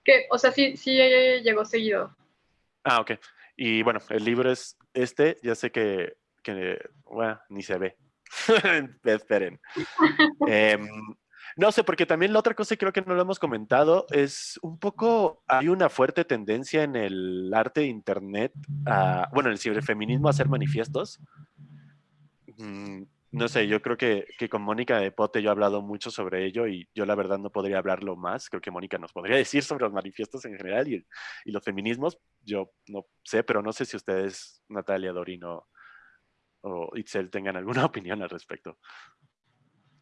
Que, o sea, sí, sí llegó seguido. Ah, ok. Y bueno, el libro es este, ya sé que, que bueno, ni se ve. Esperen. Em, no sé, porque también la otra cosa, y creo que no lo hemos comentado, es un poco, hay una fuerte tendencia en el arte de Internet, a, bueno, en el ciberfeminismo a hacer manifiestos. Mm, no sé, yo creo que, que, con Mónica de Pote yo he hablado mucho sobre ello y yo la verdad no podría hablarlo más. Creo que Mónica nos podría decir sobre los manifiestos en general y, y los feminismos. Yo no sé, pero no sé si ustedes, Natalia, Dorino o Itzel, tengan alguna opinión al respecto.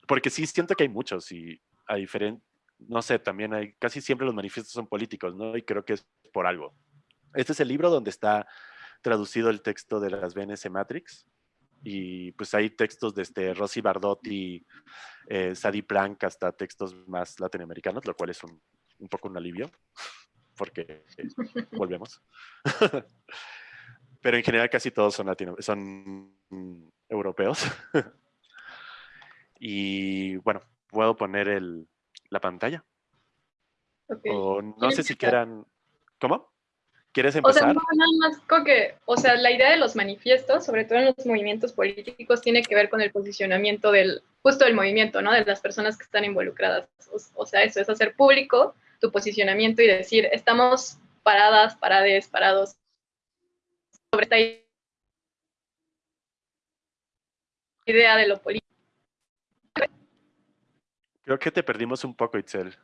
Porque sí siento que hay muchos y a diferente, no sé, también hay, casi siempre los manifiestos son políticos, ¿no? Y creo que es por algo. Este es el libro donde está traducido el texto de las BNS Matrix y pues hay textos desde Rosy Bardotti, eh, Sadie Plank, hasta textos más latinoamericanos, lo cual es un, un poco un alivio, porque volvemos. Pero en general casi todos son, latino, son europeos. y bueno, puedo poner el, la pantalla. O no sé si quieran... ¿Cómo? ¿Quieres empezar? O sea, nada más que, o sea, la idea de los manifiestos, sobre todo en los movimientos políticos, tiene que ver con el posicionamiento del, justo del movimiento, ¿no? De las personas que están involucradas. O, sea, eso es hacer público tu posicionamiento y decir, estamos paradas, parades, parados sobre esta idea de lo político. Creo que te perdimos un poco, Itzel.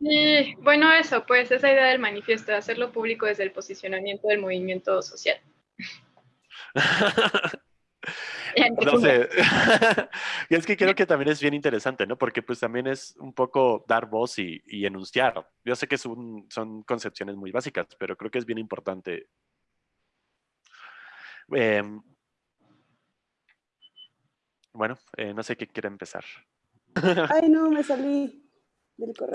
Y bueno, eso, pues esa idea del manifiesto, de hacerlo público desde el posicionamiento del movimiento social. no sé. y es que creo que también es bien interesante, ¿no? Porque pues también es un poco dar voz y, enunciar. Yo sé que son, son concepciones muy básicas, pero creo que es bien importante. Em, bueno, eh, no sé qué quiere empezar. Ay, no, me salí.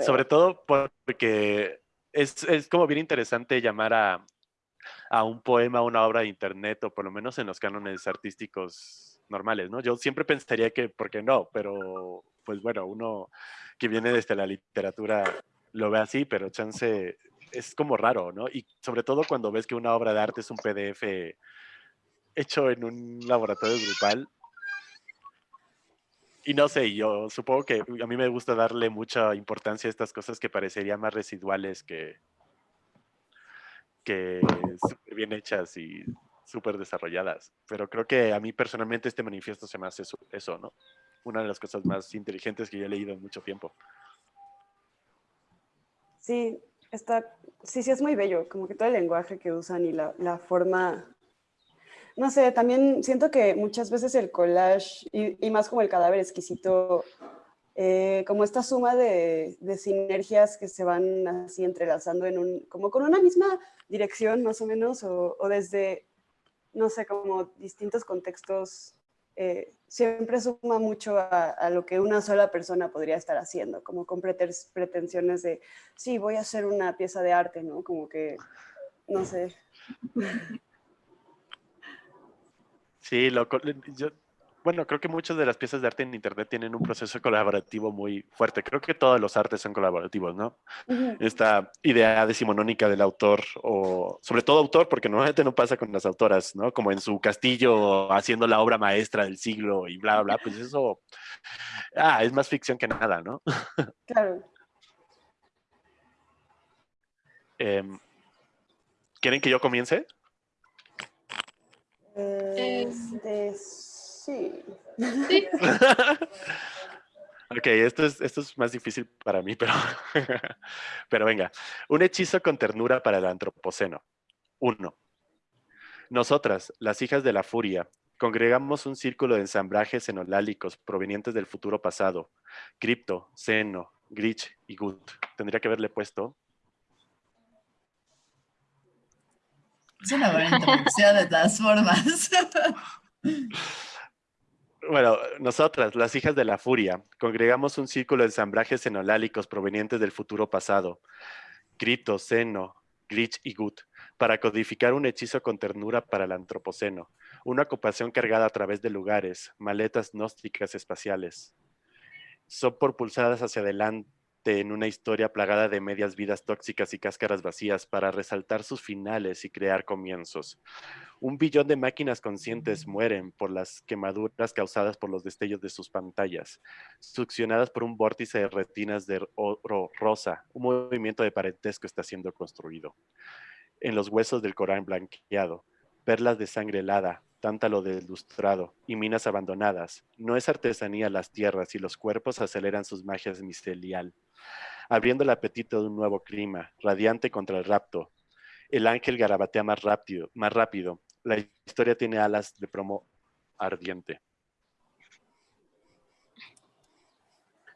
Sobre todo porque es, es, como bien interesante llamar a, a un poema, una obra de internet, o por lo menos en los cánones artísticos normales, ¿no? Yo siempre pensaría que, ¿por qué no? Pero, pues bueno, uno que viene desde la literatura lo ve así, pero chance es como raro, ¿no? Y sobre todo cuando ves que una obra de arte es un PDF hecho en un laboratorio grupal, y no sé, yo supongo que a mí me gusta darle mucha importancia a estas cosas que parecerían más residuales que, que súper bien hechas y súper desarrolladas. Pero creo que a mí personalmente este manifiesto se me hace eso, ¿no? Una de las cosas más inteligentes que yo he leído en mucho tiempo. Sí, está, sí, sí es muy bello, como que todo el lenguaje que usan y la, la forma no sé, también siento que muchas veces el collage, y, más como el cadáver exquisito, eh, como esta suma de, sinergias que se van así entrelazando en un, como con una misma dirección más o menos, o, desde, no sé, como distintos contextos, eh, siempre suma mucho a, lo que una sola persona podría estar haciendo, como con pretensiones de, sí, voy a hacer una pieza de arte, ¿no? Como que, no sé. Sí, lo, yo, bueno, creo que muchas de las piezas de arte en Internet tienen un proceso colaborativo muy fuerte. Creo que todos los artes son colaborativos, ¿no? Esta idea decimonónica del autor, o sobre todo autor, porque normalmente no pasa con las autoras, ¿no? Como en su castillo haciendo la obra maestra del siglo y bla, bla, bla, pues eso, ah, es más ficción que nada, ¿no? Claro. Em, ¿Quieren que yo comience? Este, sí. ok, esto es, esto es más difícil para mí, pero, pero venga. Un hechizo con ternura para el antropoceno. Uno. Nosotras, las hijas de la furia, congregamos un círculo de ensamblajes enolálicos provenientes del futuro pasado. Cripto, Seno, Grich y Gut. Tendría que haberle puesto Es una buena introducción de todas formas. Bueno, nosotras, las hijas de la furia, congregamos un círculo de ensamblajes enolálicos provenientes del futuro pasado. Crito, Seno, Glitch y Gut, para codificar un hechizo con ternura para el antropoceno, una ocupación cargada a través de lugares, maletas gnósticas espaciales. Son propulsadas hacia adelante en una historia plagada de medias vidas tóxicas y cáscaras vacías para resaltar sus finales y crear comienzos. Un billón de máquinas conscientes mueren por las quemaduras causadas por los destellos de sus pantallas, succionadas por un vórtice de retinas de oro rosa. Un movimiento de parentesco está siendo construido. En los huesos del Corán blanqueado, perlas de sangre helada, tántalo deslustrado y minas abandonadas. No es artesanía las tierras y los cuerpos aceleran sus magias misterial abriendo el apetito de un nuevo clima, radiante contra el rapto. El ángel garabatea más rápido, más rápido. La historia tiene alas de promo ardiente.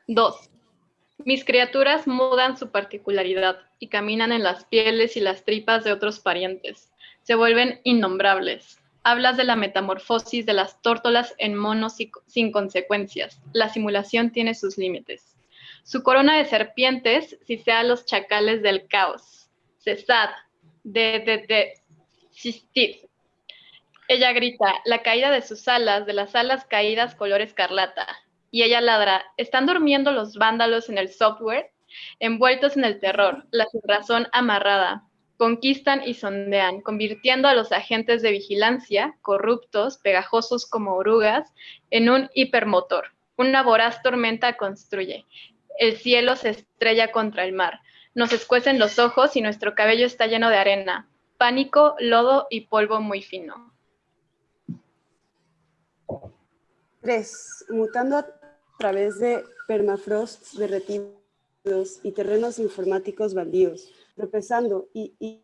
Dos. Mis criaturas mudan su particularidad y caminan en las pieles y las tripas de otros parientes. Se vuelven innombrables. Hablas de la metamorfosis de las tórtolas en monos sin consecuencias. La simulación tiene sus límites. Su corona de serpientes, si sea los chacales del caos. Cesad, de, de, de, sistid. Ella grita, la caída de sus alas, de las alas caídas color escarlata. Y ella ladra, ¿están durmiendo los vándalos en el software? Envueltos en el terror, la razón amarrada. Conquistan y sondean, convirtiendo a los agentes de vigilancia, corruptos, pegajosos como orugas, en un hipermotor. Una voraz tormenta construye el cielo se estrella contra el mar. Nos escuecen los ojos y nuestro cabello está lleno de arena, pánico, lodo y polvo muy fino. 3. Mutando a través de permafrost derretidos y terrenos informáticos baldíos, tropezando y,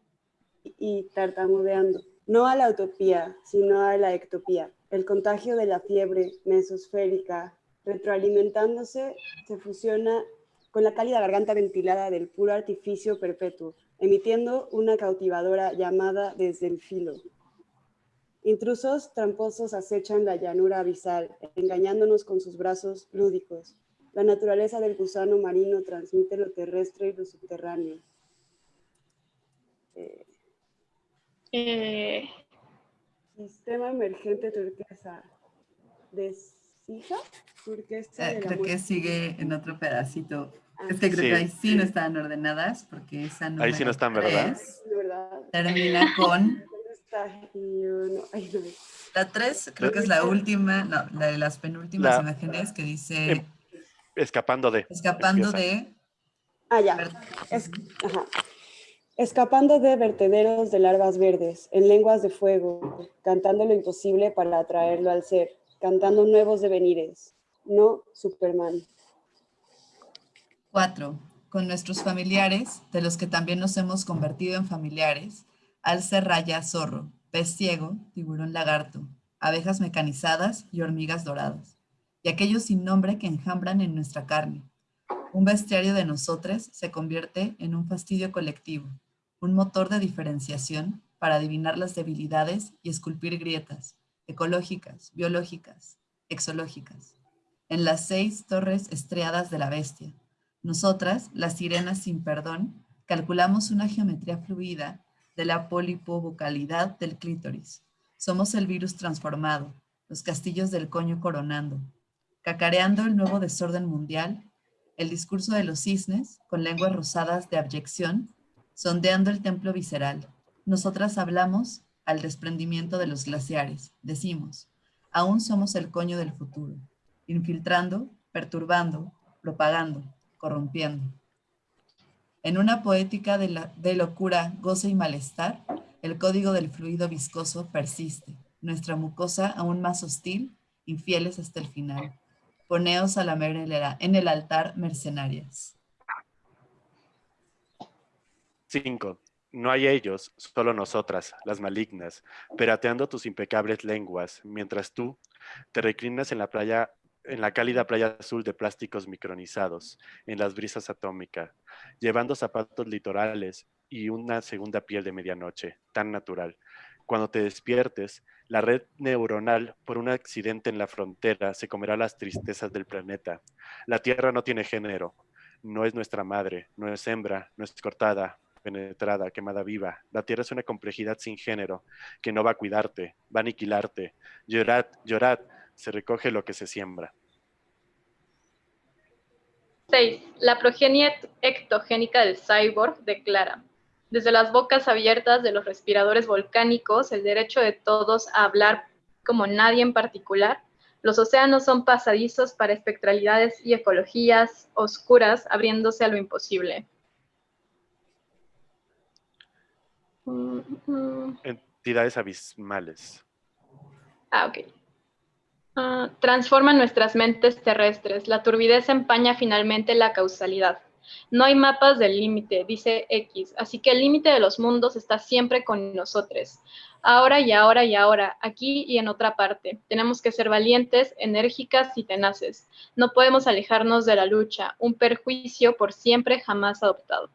y tartamudeando. No a la utopía, sino a la ectopía. El contagio de la fiebre mesosférica retroalimentándose, se fusiona con la cálida garganta ventilada del puro artificio perpetuo, emitiendo una cautivadora llamada desde el filo. Intrusos tramposos acechan la llanura abisal, engañándonos con sus brazos lúdicos. La naturaleza del gusano marino transmite lo terrestre y lo subterráneo. Eh, eh. Sistema emergente turquesa. Des eh, creo que sigue en otro pedacito. Ah. Es que creo que ahí sí no están ordenadas, porque esa no. Ahí sí no están, ¿verdad? Termina con. La 3 creo que es la última, no, la de las penúltimas imágenes que dice... Em, escapando de. Escapando de... Ah, ya. Escapando de vertederos de larvas verdes, en lenguas de fuego, cantando lo imposible para atraerlo al ser cantando nuevos devenires, no Superman. Cuatro, con nuestros familiares, de los que también nos hemos convertido en familiares, alce raya zorro, pez ciego, tiburón lagarto, abejas mecanizadas y hormigas doradas, y aquellos sin nombre que enjambran en nuestra carne. Un bestiario de nosotros se convierte en un fastidio colectivo, un motor de diferenciación para adivinar las debilidades y esculpir grietas, ecológicas, biológicas, exológicas, en las seis torres estriadas de la bestia. Nosotras, las sirenas sin perdón, calculamos una geometría fluida de la polipobocalidad del clítoris. Somos el virus transformado, los castillos del coño coronando, cacareando el nuevo desorden mundial, el discurso de los cisnes, con lenguas rosadas de abyección, sondeando el templo visceral. Nosotras hablamos al desprendimiento de los glaciares. Decimos, aún somos el coño del futuro, infiltrando, perturbando, propagando, corrompiendo. En una poética de, locura, goce y malestar, el código del fluido viscoso persiste, nuestra mucosa aún más hostil, infieles hasta el final. Poneos a la merelera en el altar mercenarias. 5. No hay ellos, solo nosotras, las malignas, perateando tus impecables lenguas, mientras tú te reclinas en la playa, en la cálida playa azul de plásticos micronizados, en las brisas atómicas, llevando zapatos litorales y una segunda piel de medianoche, tan natural. Cuando te despiertes, la red neuronal, por un accidente en la frontera, se comerá las tristezas del planeta. La Tierra no tiene género, no es nuestra madre, no es hembra, no es cortada, penetrada, quemada viva. La tierra es una complejidad sin género, que no va a cuidarte, va a aniquilarte. Llorad, llorad, se recoge lo que se siembra. 6. La progenie ectogénica del cyborg declara, desde las bocas abiertas de los respiradores volcánicos, el derecho de todos a hablar como nadie en particular, los océanos son pasadizos para espectralidades y ecologías oscuras abriéndose a lo imposible. Entidades abismales. Ah, ok. Ah, transforman nuestras mentes terrestres. La turbidez empaña finalmente la causalidad. No hay mapas del límite, dice X, así que el límite de los mundos está siempre con nosotros. Ahora y ahora y ahora, aquí y en otra parte. Tenemos que ser valientes, enérgicas y tenaces. No podemos alejarnos de la lucha, un perjuicio por siempre jamás adoptado.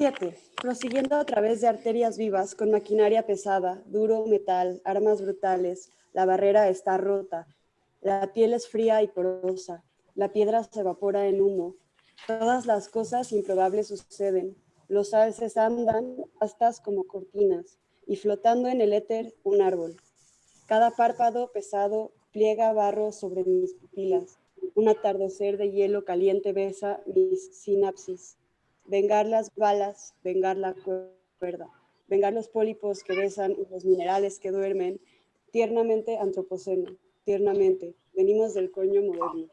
7. Prosiguiendo a través de arterias vivas con maquinaria pesada, duro metal, armas brutales, la barrera está rota, la piel es fría y porosa, la piedra se evapora en humo. Todas las cosas improbables suceden. Los alces andan astas como cortinas y flotando en el éter un árbol. Cada párpado pesado pliega barro sobre mis pupilas. Un atardecer de hielo caliente besa mis sinapsis. Vengar las balas, vengar la cuerda, vengar los pólipos que besan y los minerales que duermen, tiernamente antropoceno, tiernamente, venimos del coño moderno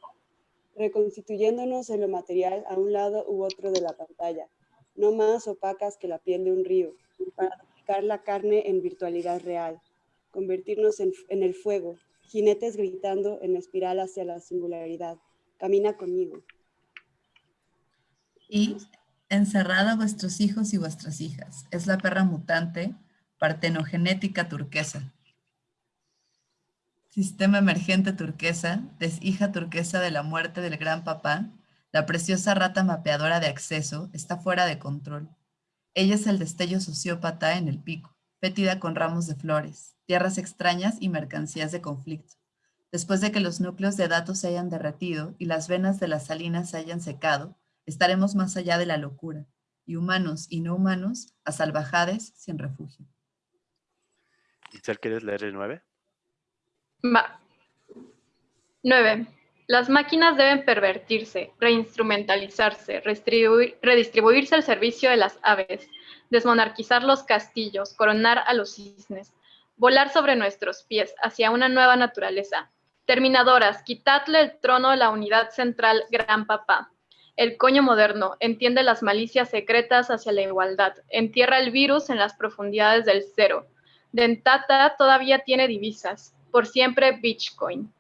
reconstituyéndonos en lo material a un lado u otro de la pantalla, no más opacas que la piel de un río, para aplicar la carne en virtualidad real, convertirnos en, el fuego, jinetes gritando en espiral hacia la singularidad. Camina conmigo. Encerrada vuestros hijos y vuestras hijas. Es la perra mutante, partenogenética turquesa. Sistema emergente turquesa, deshija turquesa de la muerte del gran papá, la preciosa rata mapeadora de acceso está fuera de control. Ella es el destello sociópata en el pico, fétida con ramos de flores, tierras extrañas y mercancías de conflicto. Después de que los núcleos de datos se hayan derretido y las venas de las salinas se hayan secado, estaremos más allá de la locura, y humanos y no humanos, a salvajades sin refugio. ¿quieres leer el 9? Va. 9. Las máquinas deben pervertirse, reinstrumentalizarse, redistribuirse al servicio de las aves, desmonarquizar los castillos, coronar a los cisnes, volar sobre nuestros pies hacia una nueva naturaleza. Terminadoras, quitadle el trono a la unidad central Gran Papá. El coño moderno entiende las malicias secretas hacia la igualdad, entierra el virus en las profundidades del cero. Dentata todavía tiene divisas, por siempre Bitcoin.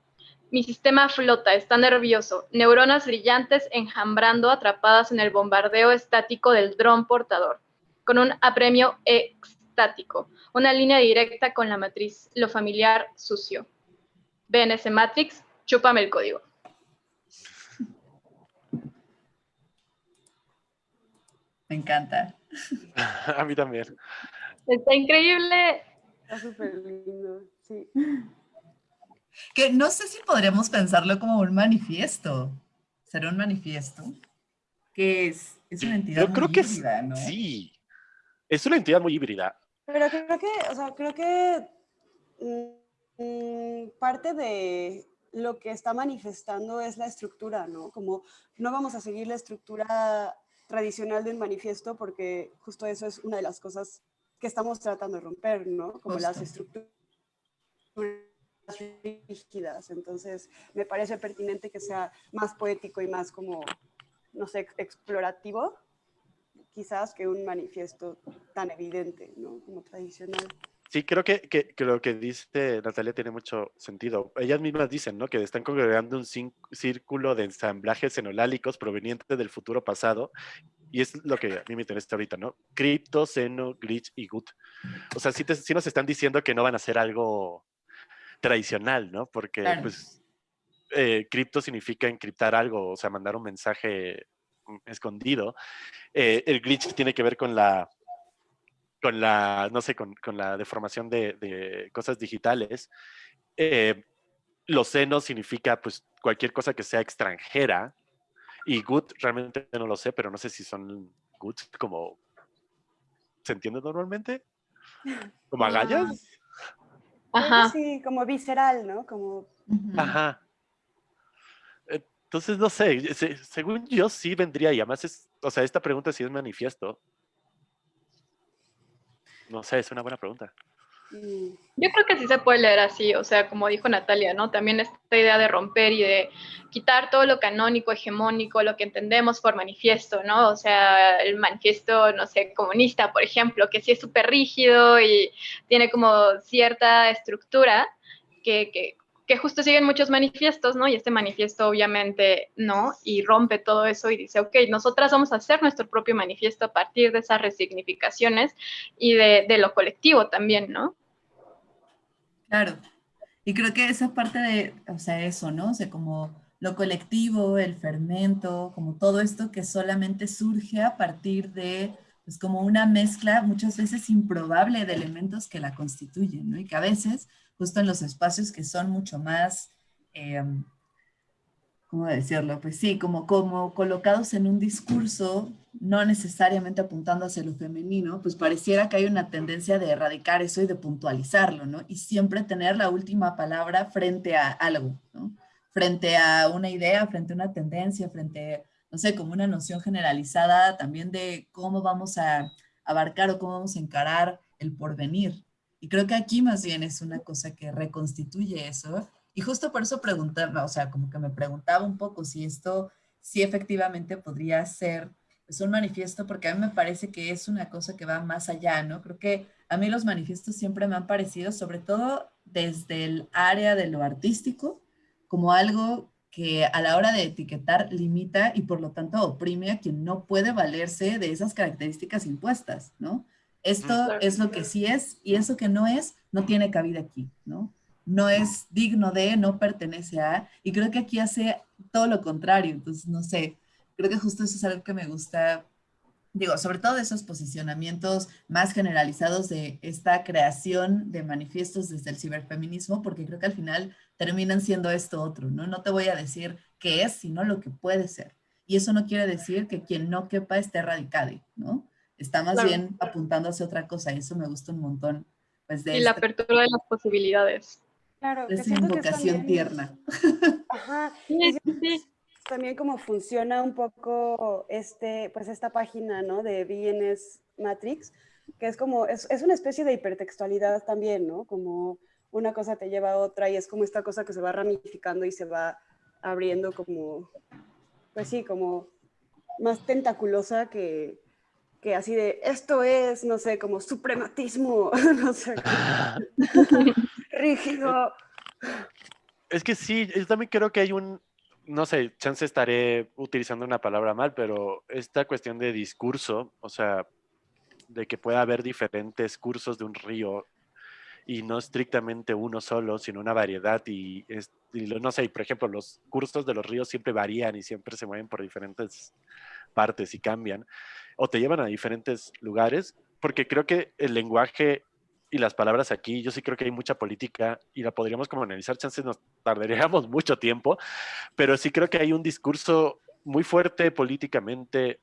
Mi sistema flota, está nervioso, neuronas brillantes enjambrando atrapadas en el bombardeo estático del dron portador, con un apremio extático, una línea directa con la matriz, lo familiar sucio. BNS Matrix, chúpame el código. Me encanta. A mí también. Está increíble. Está súper lindo, sí. Que no sé si podríamos pensarlo como un manifiesto. ¿Será un manifiesto? Que es, es una entidad Yo creo que Sí, es una entidad muy híbrida. Pero creo que, o sea, creo que mm, parte de lo que está manifestando es la estructura, ¿no? Como no vamos a seguir la estructura tradicional del manifiesto porque justo eso es una de las cosas que estamos tratando de romper, ¿no? Como las estructuras rígidas. Entonces, me parece pertinente que sea más poético y más como, no sé, explorativo, quizás que un manifiesto tan evidente, ¿no? Como tradicional. Sí, creo que, que, lo que dice Natalia tiene mucho sentido. Ellas mismas dicen, ¿no? Que están congregando un círculo de ensamblajes enolálicos provenientes del futuro pasado. Y es lo que a mí me interesa ahorita, ¿no? Crypto, Seno, Glitch y Gut. O sea, sí, sí nos están diciendo que no van a hacer algo tradicional, ¿no? Porque pues eh, cripto significa encriptar algo, o sea, mandar un mensaje escondido. Eh, el glitch tiene que ver con la, con la, no sé, con, la deformación de, cosas digitales. Eh, los senos significa pues cualquier cosa que sea extranjera. Y good realmente no lo sé, pero no sé si son guts como se entiende normalmente, como agallas. Ajá. Sí, como visceral, ¿no? Como... Ajá. Entonces, no sé, según yo sí vendría y además es, o sea, esta pregunta sí es manifiesto. No sé, es una buena pregunta. Mm. Yo creo que sí se puede leer así, o sea, como dijo Natalia, ¿no? También esta idea de romper y de quitar todo lo canónico, hegemónico, lo que entendemos por manifiesto, ¿no? O sea, el manifiesto, no sé, comunista, por ejemplo, que sí es súper rígido y tiene como cierta estructura que, que que justo siguen muchos manifiestos, ¿no? Y este manifiesto obviamente no, y rompe todo eso y dice, ok, nosotras vamos a hacer nuestro propio manifiesto a partir de esas resignificaciones y de, lo colectivo también, ¿no? Claro. Y creo que esa parte de, o sea, eso, ¿no? O sea, como lo colectivo, el fermento, como todo esto que solamente surge a partir de, pues como una mezcla muchas veces improbable de elementos que la constituyen, ¿no? Y que a veces justo en los espacios que son mucho más, eh, ¿cómo decirlo? Pues sí, como, como colocados en un discurso, no necesariamente apuntando hacia lo femenino, pues pareciera que hay una tendencia de erradicar eso y de puntualizarlo, ¿no? Y siempre tener la última palabra frente a algo, ¿no? Frente a una idea, frente a una tendencia, frente, no sé, como una noción generalizada también de cómo vamos a abarcar o cómo vamos a encarar el porvenir, y creo que aquí más bien es una cosa que reconstituye eso. Y justo por eso preguntaba, o sea, como que me preguntaba un poco si esto, si efectivamente podría ser pues, un manifiesto, porque a mí me parece que es una cosa que va más allá, ¿no? Creo que a mí los manifiestos siempre me han parecido, sobre todo desde el área de lo artístico, como algo que a la hora de etiquetar limita y por lo tanto oprime a quien no puede valerse de esas características impuestas, ¿no? Esto es lo que sí es y eso que no es, no tiene cabida aquí, ¿no? No es digno de, no pertenece a, y creo que aquí hace todo lo contrario, entonces no sé, creo que justo eso es algo que me gusta, digo, sobre todo de esos posicionamientos más generalizados de esta creación de manifiestos desde el ciberfeminismo, porque creo que al final terminan siendo esto otro, ¿no? No te voy a decir qué es, sino lo que puede ser. Y eso no quiere decir que quien no quepa esté radicado, ¿no? Está más bien apuntando hacia otra cosa y eso me gusta un montón. Pues, de y la este apertura de las posibilidades. Claro, es una invocación tierna. Ajá. También como funciona un poco este, pues esta página, ¿no? De BNS Matrix, que es como, es, es una especie de hipertextualidad también, ¿no? Como una cosa te lleva a otra y es como esta cosa que se va ramificando y se va abriendo como, pues sí, como más tentaculosa que, que así de, esto es, no sé, como suprematismo, no sé, rígido. Es que sí, yo también creo que hay un, no sé, chance estaré utilizando una palabra mal, pero esta cuestión de discurso, o sea, de que pueda haber diferentes cursos de un río y no estrictamente uno solo, sino una variedad y, y, no sé, por ejemplo, los cursos de los ríos siempre varían y siempre se mueven por diferentes partes y cambian o te llevan a diferentes lugares, porque creo que el lenguaje y las palabras aquí, yo sí creo que hay mucha política y la podríamos como analizar, chances nos tardaríamos mucho tiempo, pero sí creo que hay un discurso muy fuerte políticamente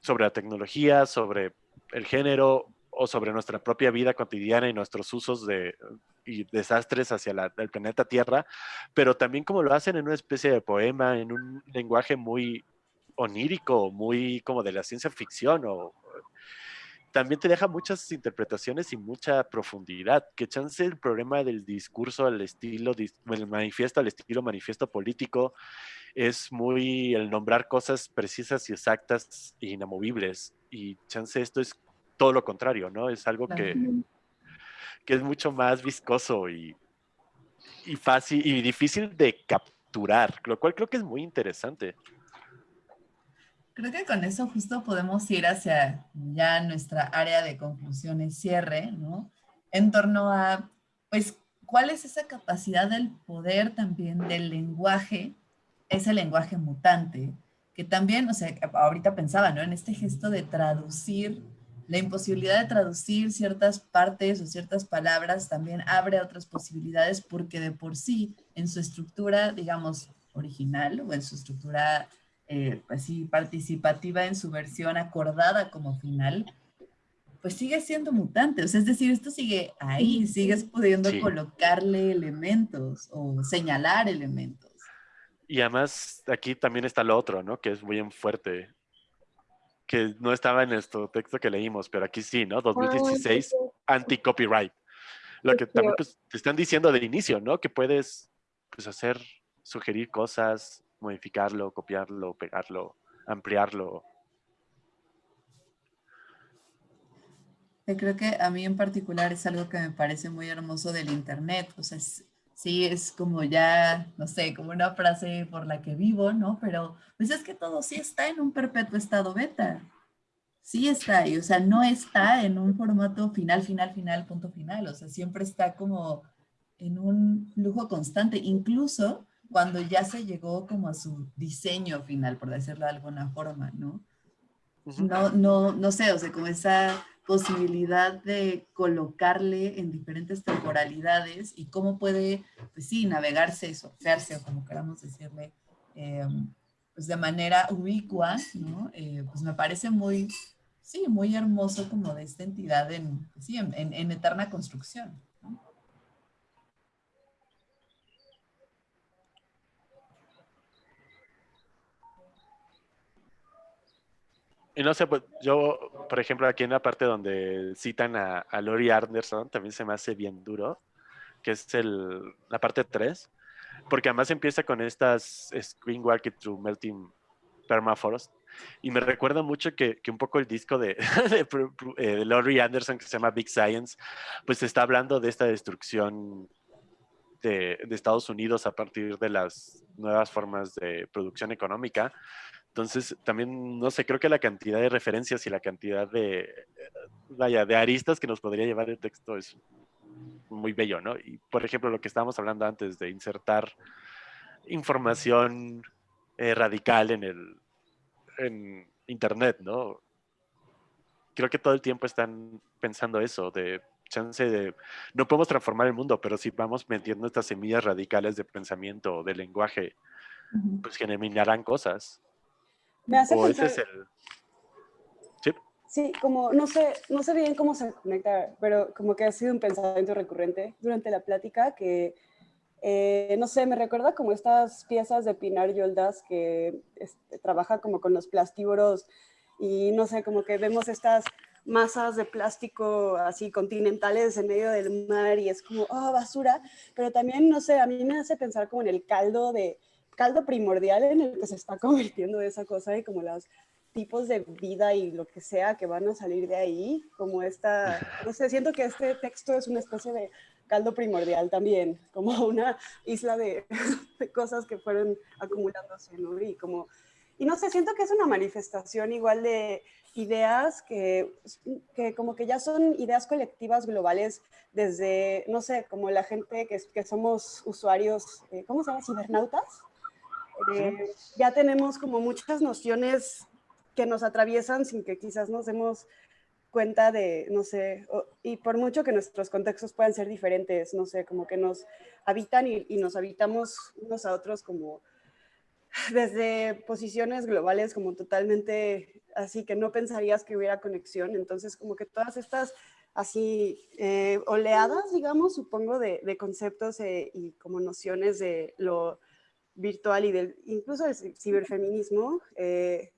sobre la tecnología, sobre el género o sobre nuestra propia vida cotidiana y nuestros usos de, y desastres hacia el planeta Tierra, pero también como lo hacen en una especie de poema, en un lenguaje muy onírico, muy como de la ciencia ficción o también te deja muchas interpretaciones y mucha profundidad, que chance el problema del discurso al estilo, el manifiesto al estilo manifiesto político es muy el nombrar cosas precisas y exactas e inamovibles y chance esto es todo lo contrario, ¿no? Es algo que, que es mucho más viscoso y, y fácil y difícil de capturar, lo cual creo que es muy interesante. Creo que con eso justo podemos ir hacia ya nuestra área de conclusiones, cierre, ¿no? En torno a, pues, ¿cuál es esa capacidad del poder también del lenguaje, ese lenguaje mutante? Que también, o sea, ahorita pensaba, ¿no? En este gesto de traducir, la imposibilidad de traducir ciertas partes o ciertas palabras también abre otras posibilidades porque de por sí, en su estructura, digamos, original o en su estructura eh, pues sí, participativa en su versión acordada como final, pues sigue siendo mutante. O sea, es decir, esto sigue ahí, sigues pudiendo colocarle elementos o señalar elementos. Y además aquí también está lo otro, ¿no? Que es muy fuerte, que no estaba en este texto que leímos, pero aquí sí, ¿no? 2016, anti-copyright. Lo que también pues, te están diciendo de inicio, ¿no? Que puedes pues, hacer, sugerir cosas, modificarlo, copiarlo, pegarlo, ampliarlo. creo que a mí en particular es algo que me parece muy hermoso del Internet. O sea, sí, es como ya, no sé, como una frase por la que vivo, ¿no? Pero pues es que todo sí está en un perpetuo estado beta. Sí está ahí, o sea, no está en un formato final, final, final, punto final. O sea, siempre está como en un flujo constante. Incluso cuando ya se llegó como a su diseño final, por decirlo de alguna forma, ¿no? No, no, no sé, o sea, como esa posibilidad de colocarle en diferentes temporalidades y cómo puede, pues sí, navegarse, surfearse o como queramos decirle, em, pues de manera ubicua, ¿no? Eh, pues me parece muy, sí, muy hermoso como de esta entidad en, pues sí, en, en eterna construcción. Y no sé, pues yo, por ejemplo, aquí en la parte donde citan a, a Lori Anderson, también se me hace bien duro, que es el, la parte 3, porque además empieza con estas Screen Walking Through Melting Permafrost, y me recuerda mucho que, que un poco el disco de, de, eh, de, Laurie Anderson, que se llama Big Science, pues está hablando de esta destrucción de, de Estados Unidos a partir de las nuevas formas de producción económica, entonces, también, no sé, creo que la cantidad de referencias y la cantidad de, vaya, de aristas que nos podría llevar el texto es muy bello, ¿no? Y, por ejemplo, lo que estábamos hablando antes de insertar información eh, radical en el en Internet, ¿no? Creo que todo el tiempo están pensando eso, de chance de, no podemos transformar el mundo, pero si vamos metiendo estas semillas radicales de pensamiento, de lenguaje, pues generarán cosas. Me hace pensar... ¿Sí? Sí, como no sé, no sé bien cómo se conecta, pero como que ha sido un pensamiento recurrente durante la plática que, eh, no sé, me recuerda como estas piezas de Pinar Yoldas que este, trabaja como con los plastívoros y no sé, como que vemos estas masas de plástico así continentales en medio del mar y es como, oh, basura, pero también, no sé, a mí me hace pensar como en el caldo de, caldo primordial en el que se está convirtiendo esa cosa y como los tipos de vida y lo que sea que van a salir de ahí, como esta, no sé, siento que este texto es una especie de caldo primordial también, como una isla de, de cosas que fueron acumulándose, ¿no? Y como, y no sé, siento que es una manifestación igual de ideas que, que como que ya son ideas colectivas globales desde, no sé, como la gente que, que somos usuarios, eh, ¿cómo se llama? Cibernautas eh, ya tenemos como muchas nociones que nos atraviesan sin que quizás nos demos cuenta de, no sé, y por mucho que nuestros contextos puedan ser diferentes, no sé, como que nos habitan y, y, nos habitamos unos a otros como desde posiciones globales como totalmente así que no pensarías que hubiera conexión, entonces como que todas estas así eh, oleadas, digamos, supongo, de, de conceptos eh, y como nociones de lo virtual y del, incluso del ciberfeminismo, eh,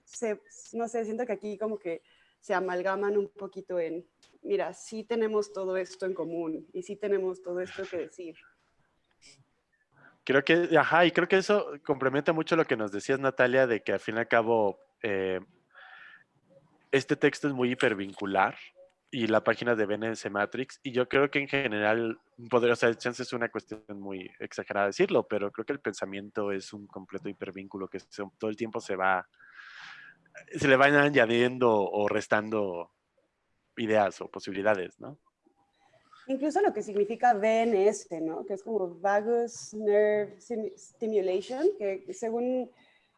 no sé, siento que aquí como que se amalgaman un poquito en, mira, sí tenemos todo esto en común y sí tenemos todo esto que decir. Creo que, ajá, y creo que eso complementa mucho lo que nos decías, Natalia, de que al fin y al cabo eh, este texto es muy hipervincular y la página de BNS Matrix. Y yo creo que en general, podría, o chance es una cuestión muy exagerada decirlo, pero creo que el pensamiento es un completo hipervínculo que todo el tiempo se va, se le van añadiendo o restando ideas o posibilidades, ¿no? Incluso lo que significa VNS, ¿no? Que es como Vagus Nerve Stimulation, que según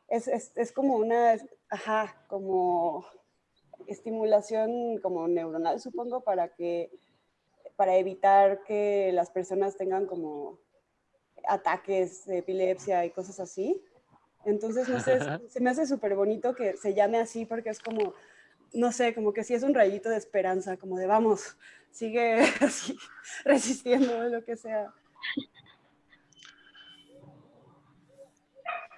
es, es, es como una, ajá, como estimulación como neuronal, supongo, para que para evitar que las personas tengan como ataques de epilepsia y cosas así. Entonces, no sé, se me hace súper bonito que se llame así porque es como, no sé, como que sí es un rayito de esperanza, como de vamos, sigue así, resistiendo lo que sea.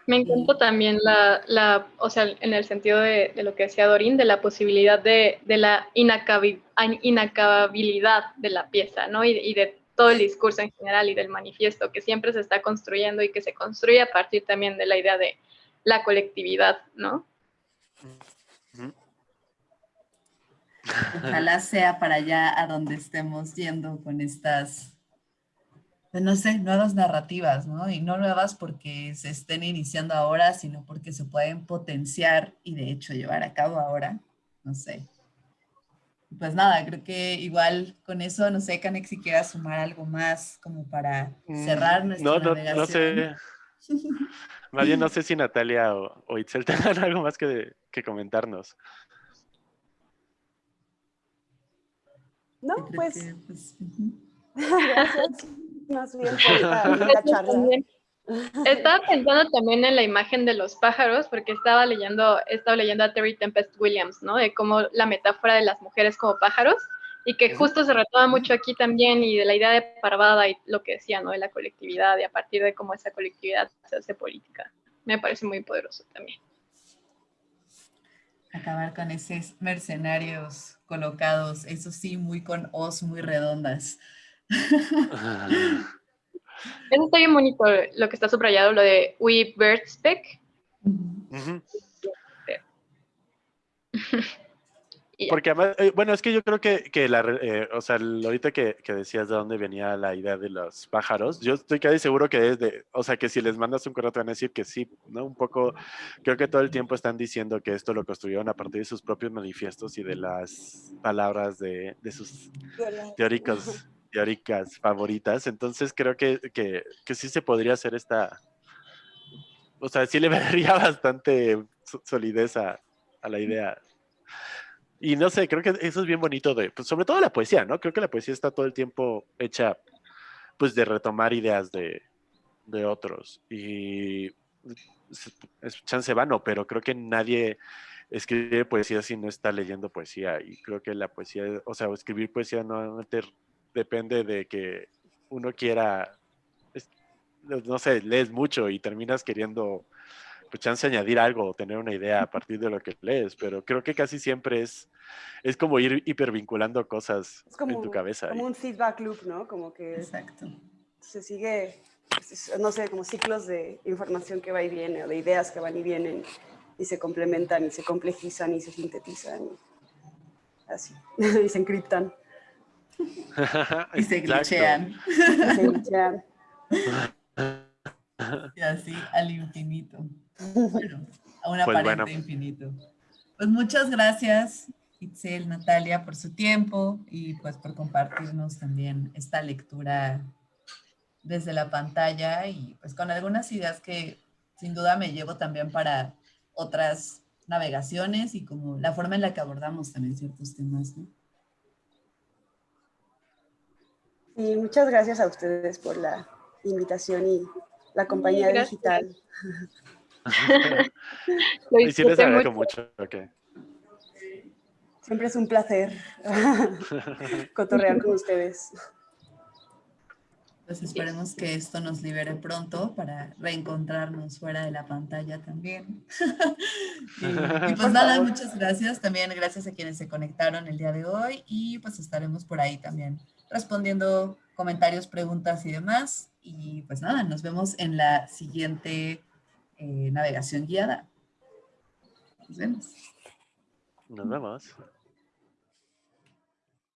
Me encanta también la, la, o sea, en el sentido de, de, lo que decía Dorín, de la posibilidad de, de la inacababilidad de la pieza, ¿no? Y, y, de todo el discurso en general y del manifiesto que siempre se está construyendo y que se construye a partir también de la idea de la colectividad, ¿no? Ojalá sea para allá a donde estemos yendo con estas no sé, nuevas narrativas, ¿no? Y no nuevas porque se estén iniciando ahora, sino porque se pueden potenciar y de hecho llevar a cabo ahora, no sé. Pues nada, creo que igual con eso, no sé, Canex, si quieras sumar algo más como para mm, cerrar nuestra no, no, navegación. No sé. Más bien no sé si Natalia o, o Itzel tengan algo más que, que comentarnos. No, pues... pues Gracias más bien por charla. Estaba pensando también en la imagen de los pájaros, porque estaba leyendo, estaba leyendo a Terry Tempest Williams, ¿no? De cómo la metáfora de las mujeres como pájaros, y que justo se retoma mucho aquí también, y de la idea de parvada y lo que decía, ¿no? De la colectividad, y a partir de cómo esa colectividad se hace política. Me parece muy poderoso también. Acabar con esos mercenarios colocados, eso sí, muy con os muy redondas. Eso está bien bonito, lo que está subrayado, lo de We Bird Speak. Porque además, eh, bueno, es que yo creo que, que la, eh, o sea, ahorita que, que, decías de dónde venía la idea de los pájaros, yo estoy casi seguro que es de, o sea, que si les mandas un correo te van a decir que sí, ¿no? Un poco, creo que todo el tiempo están diciendo que esto lo construyeron a partir de sus propios manifiestos y de las palabras de, de sus teóricos teóricas favoritas, entonces creo que, que, que, sí se podría hacer esta, o sea, sí le daría bastante solidez a, a, la idea. Y no sé, creo que eso es bien bonito pues sobre todo la poesía, ¿no? Creo que la poesía está todo el tiempo hecha, pues de retomar ideas de, de otros. Y es chance vano, pero creo que nadie escribe poesía si no está leyendo poesía. Y creo que la poesía, o sea, escribir poesía no te depende de que uno quiera, no sé, lees mucho y terminas queriendo, pues chance añadir algo o tener una idea a partir de lo que lees, pero creo que casi siempre es, es como ir hipervinculando cosas en tu cabeza. Como un feedback loop, ¿no? Como que Exacto. se sigue, no sé, como ciclos de información que va y viene o de ideas que van y vienen y se complementan y se complejizan y se sintetizan. así, y se encriptan. Y se glitchean. y así al infinito. Bueno, a un pues aparente infinito. Pues muchas gracias, Itzel, Natalia, por su tiempo y pues por compartirnos también esta lectura desde la pantalla y pues con algunas ideas que sin duda me llevo también para otras navegaciones y como la forma en la que abordamos también ciertos temas, ¿no? Y muchas gracias a ustedes por la invitación y la compañía digital. y sí les agradezco mucho. Siempre es un placer cotorrear con ustedes. Pues esperemos que esto nos libere pronto para reencontrarnos fuera de la pantalla también. y, y, pues nada, muchas gracias. También gracias a quienes se conectaron el día de hoy y pues estaremos por ahí también respondiendo comentarios, preguntas y demás. Y pues nada, nos vemos en la siguiente eh, navegación guiada. Nos vemos. Nos vemos.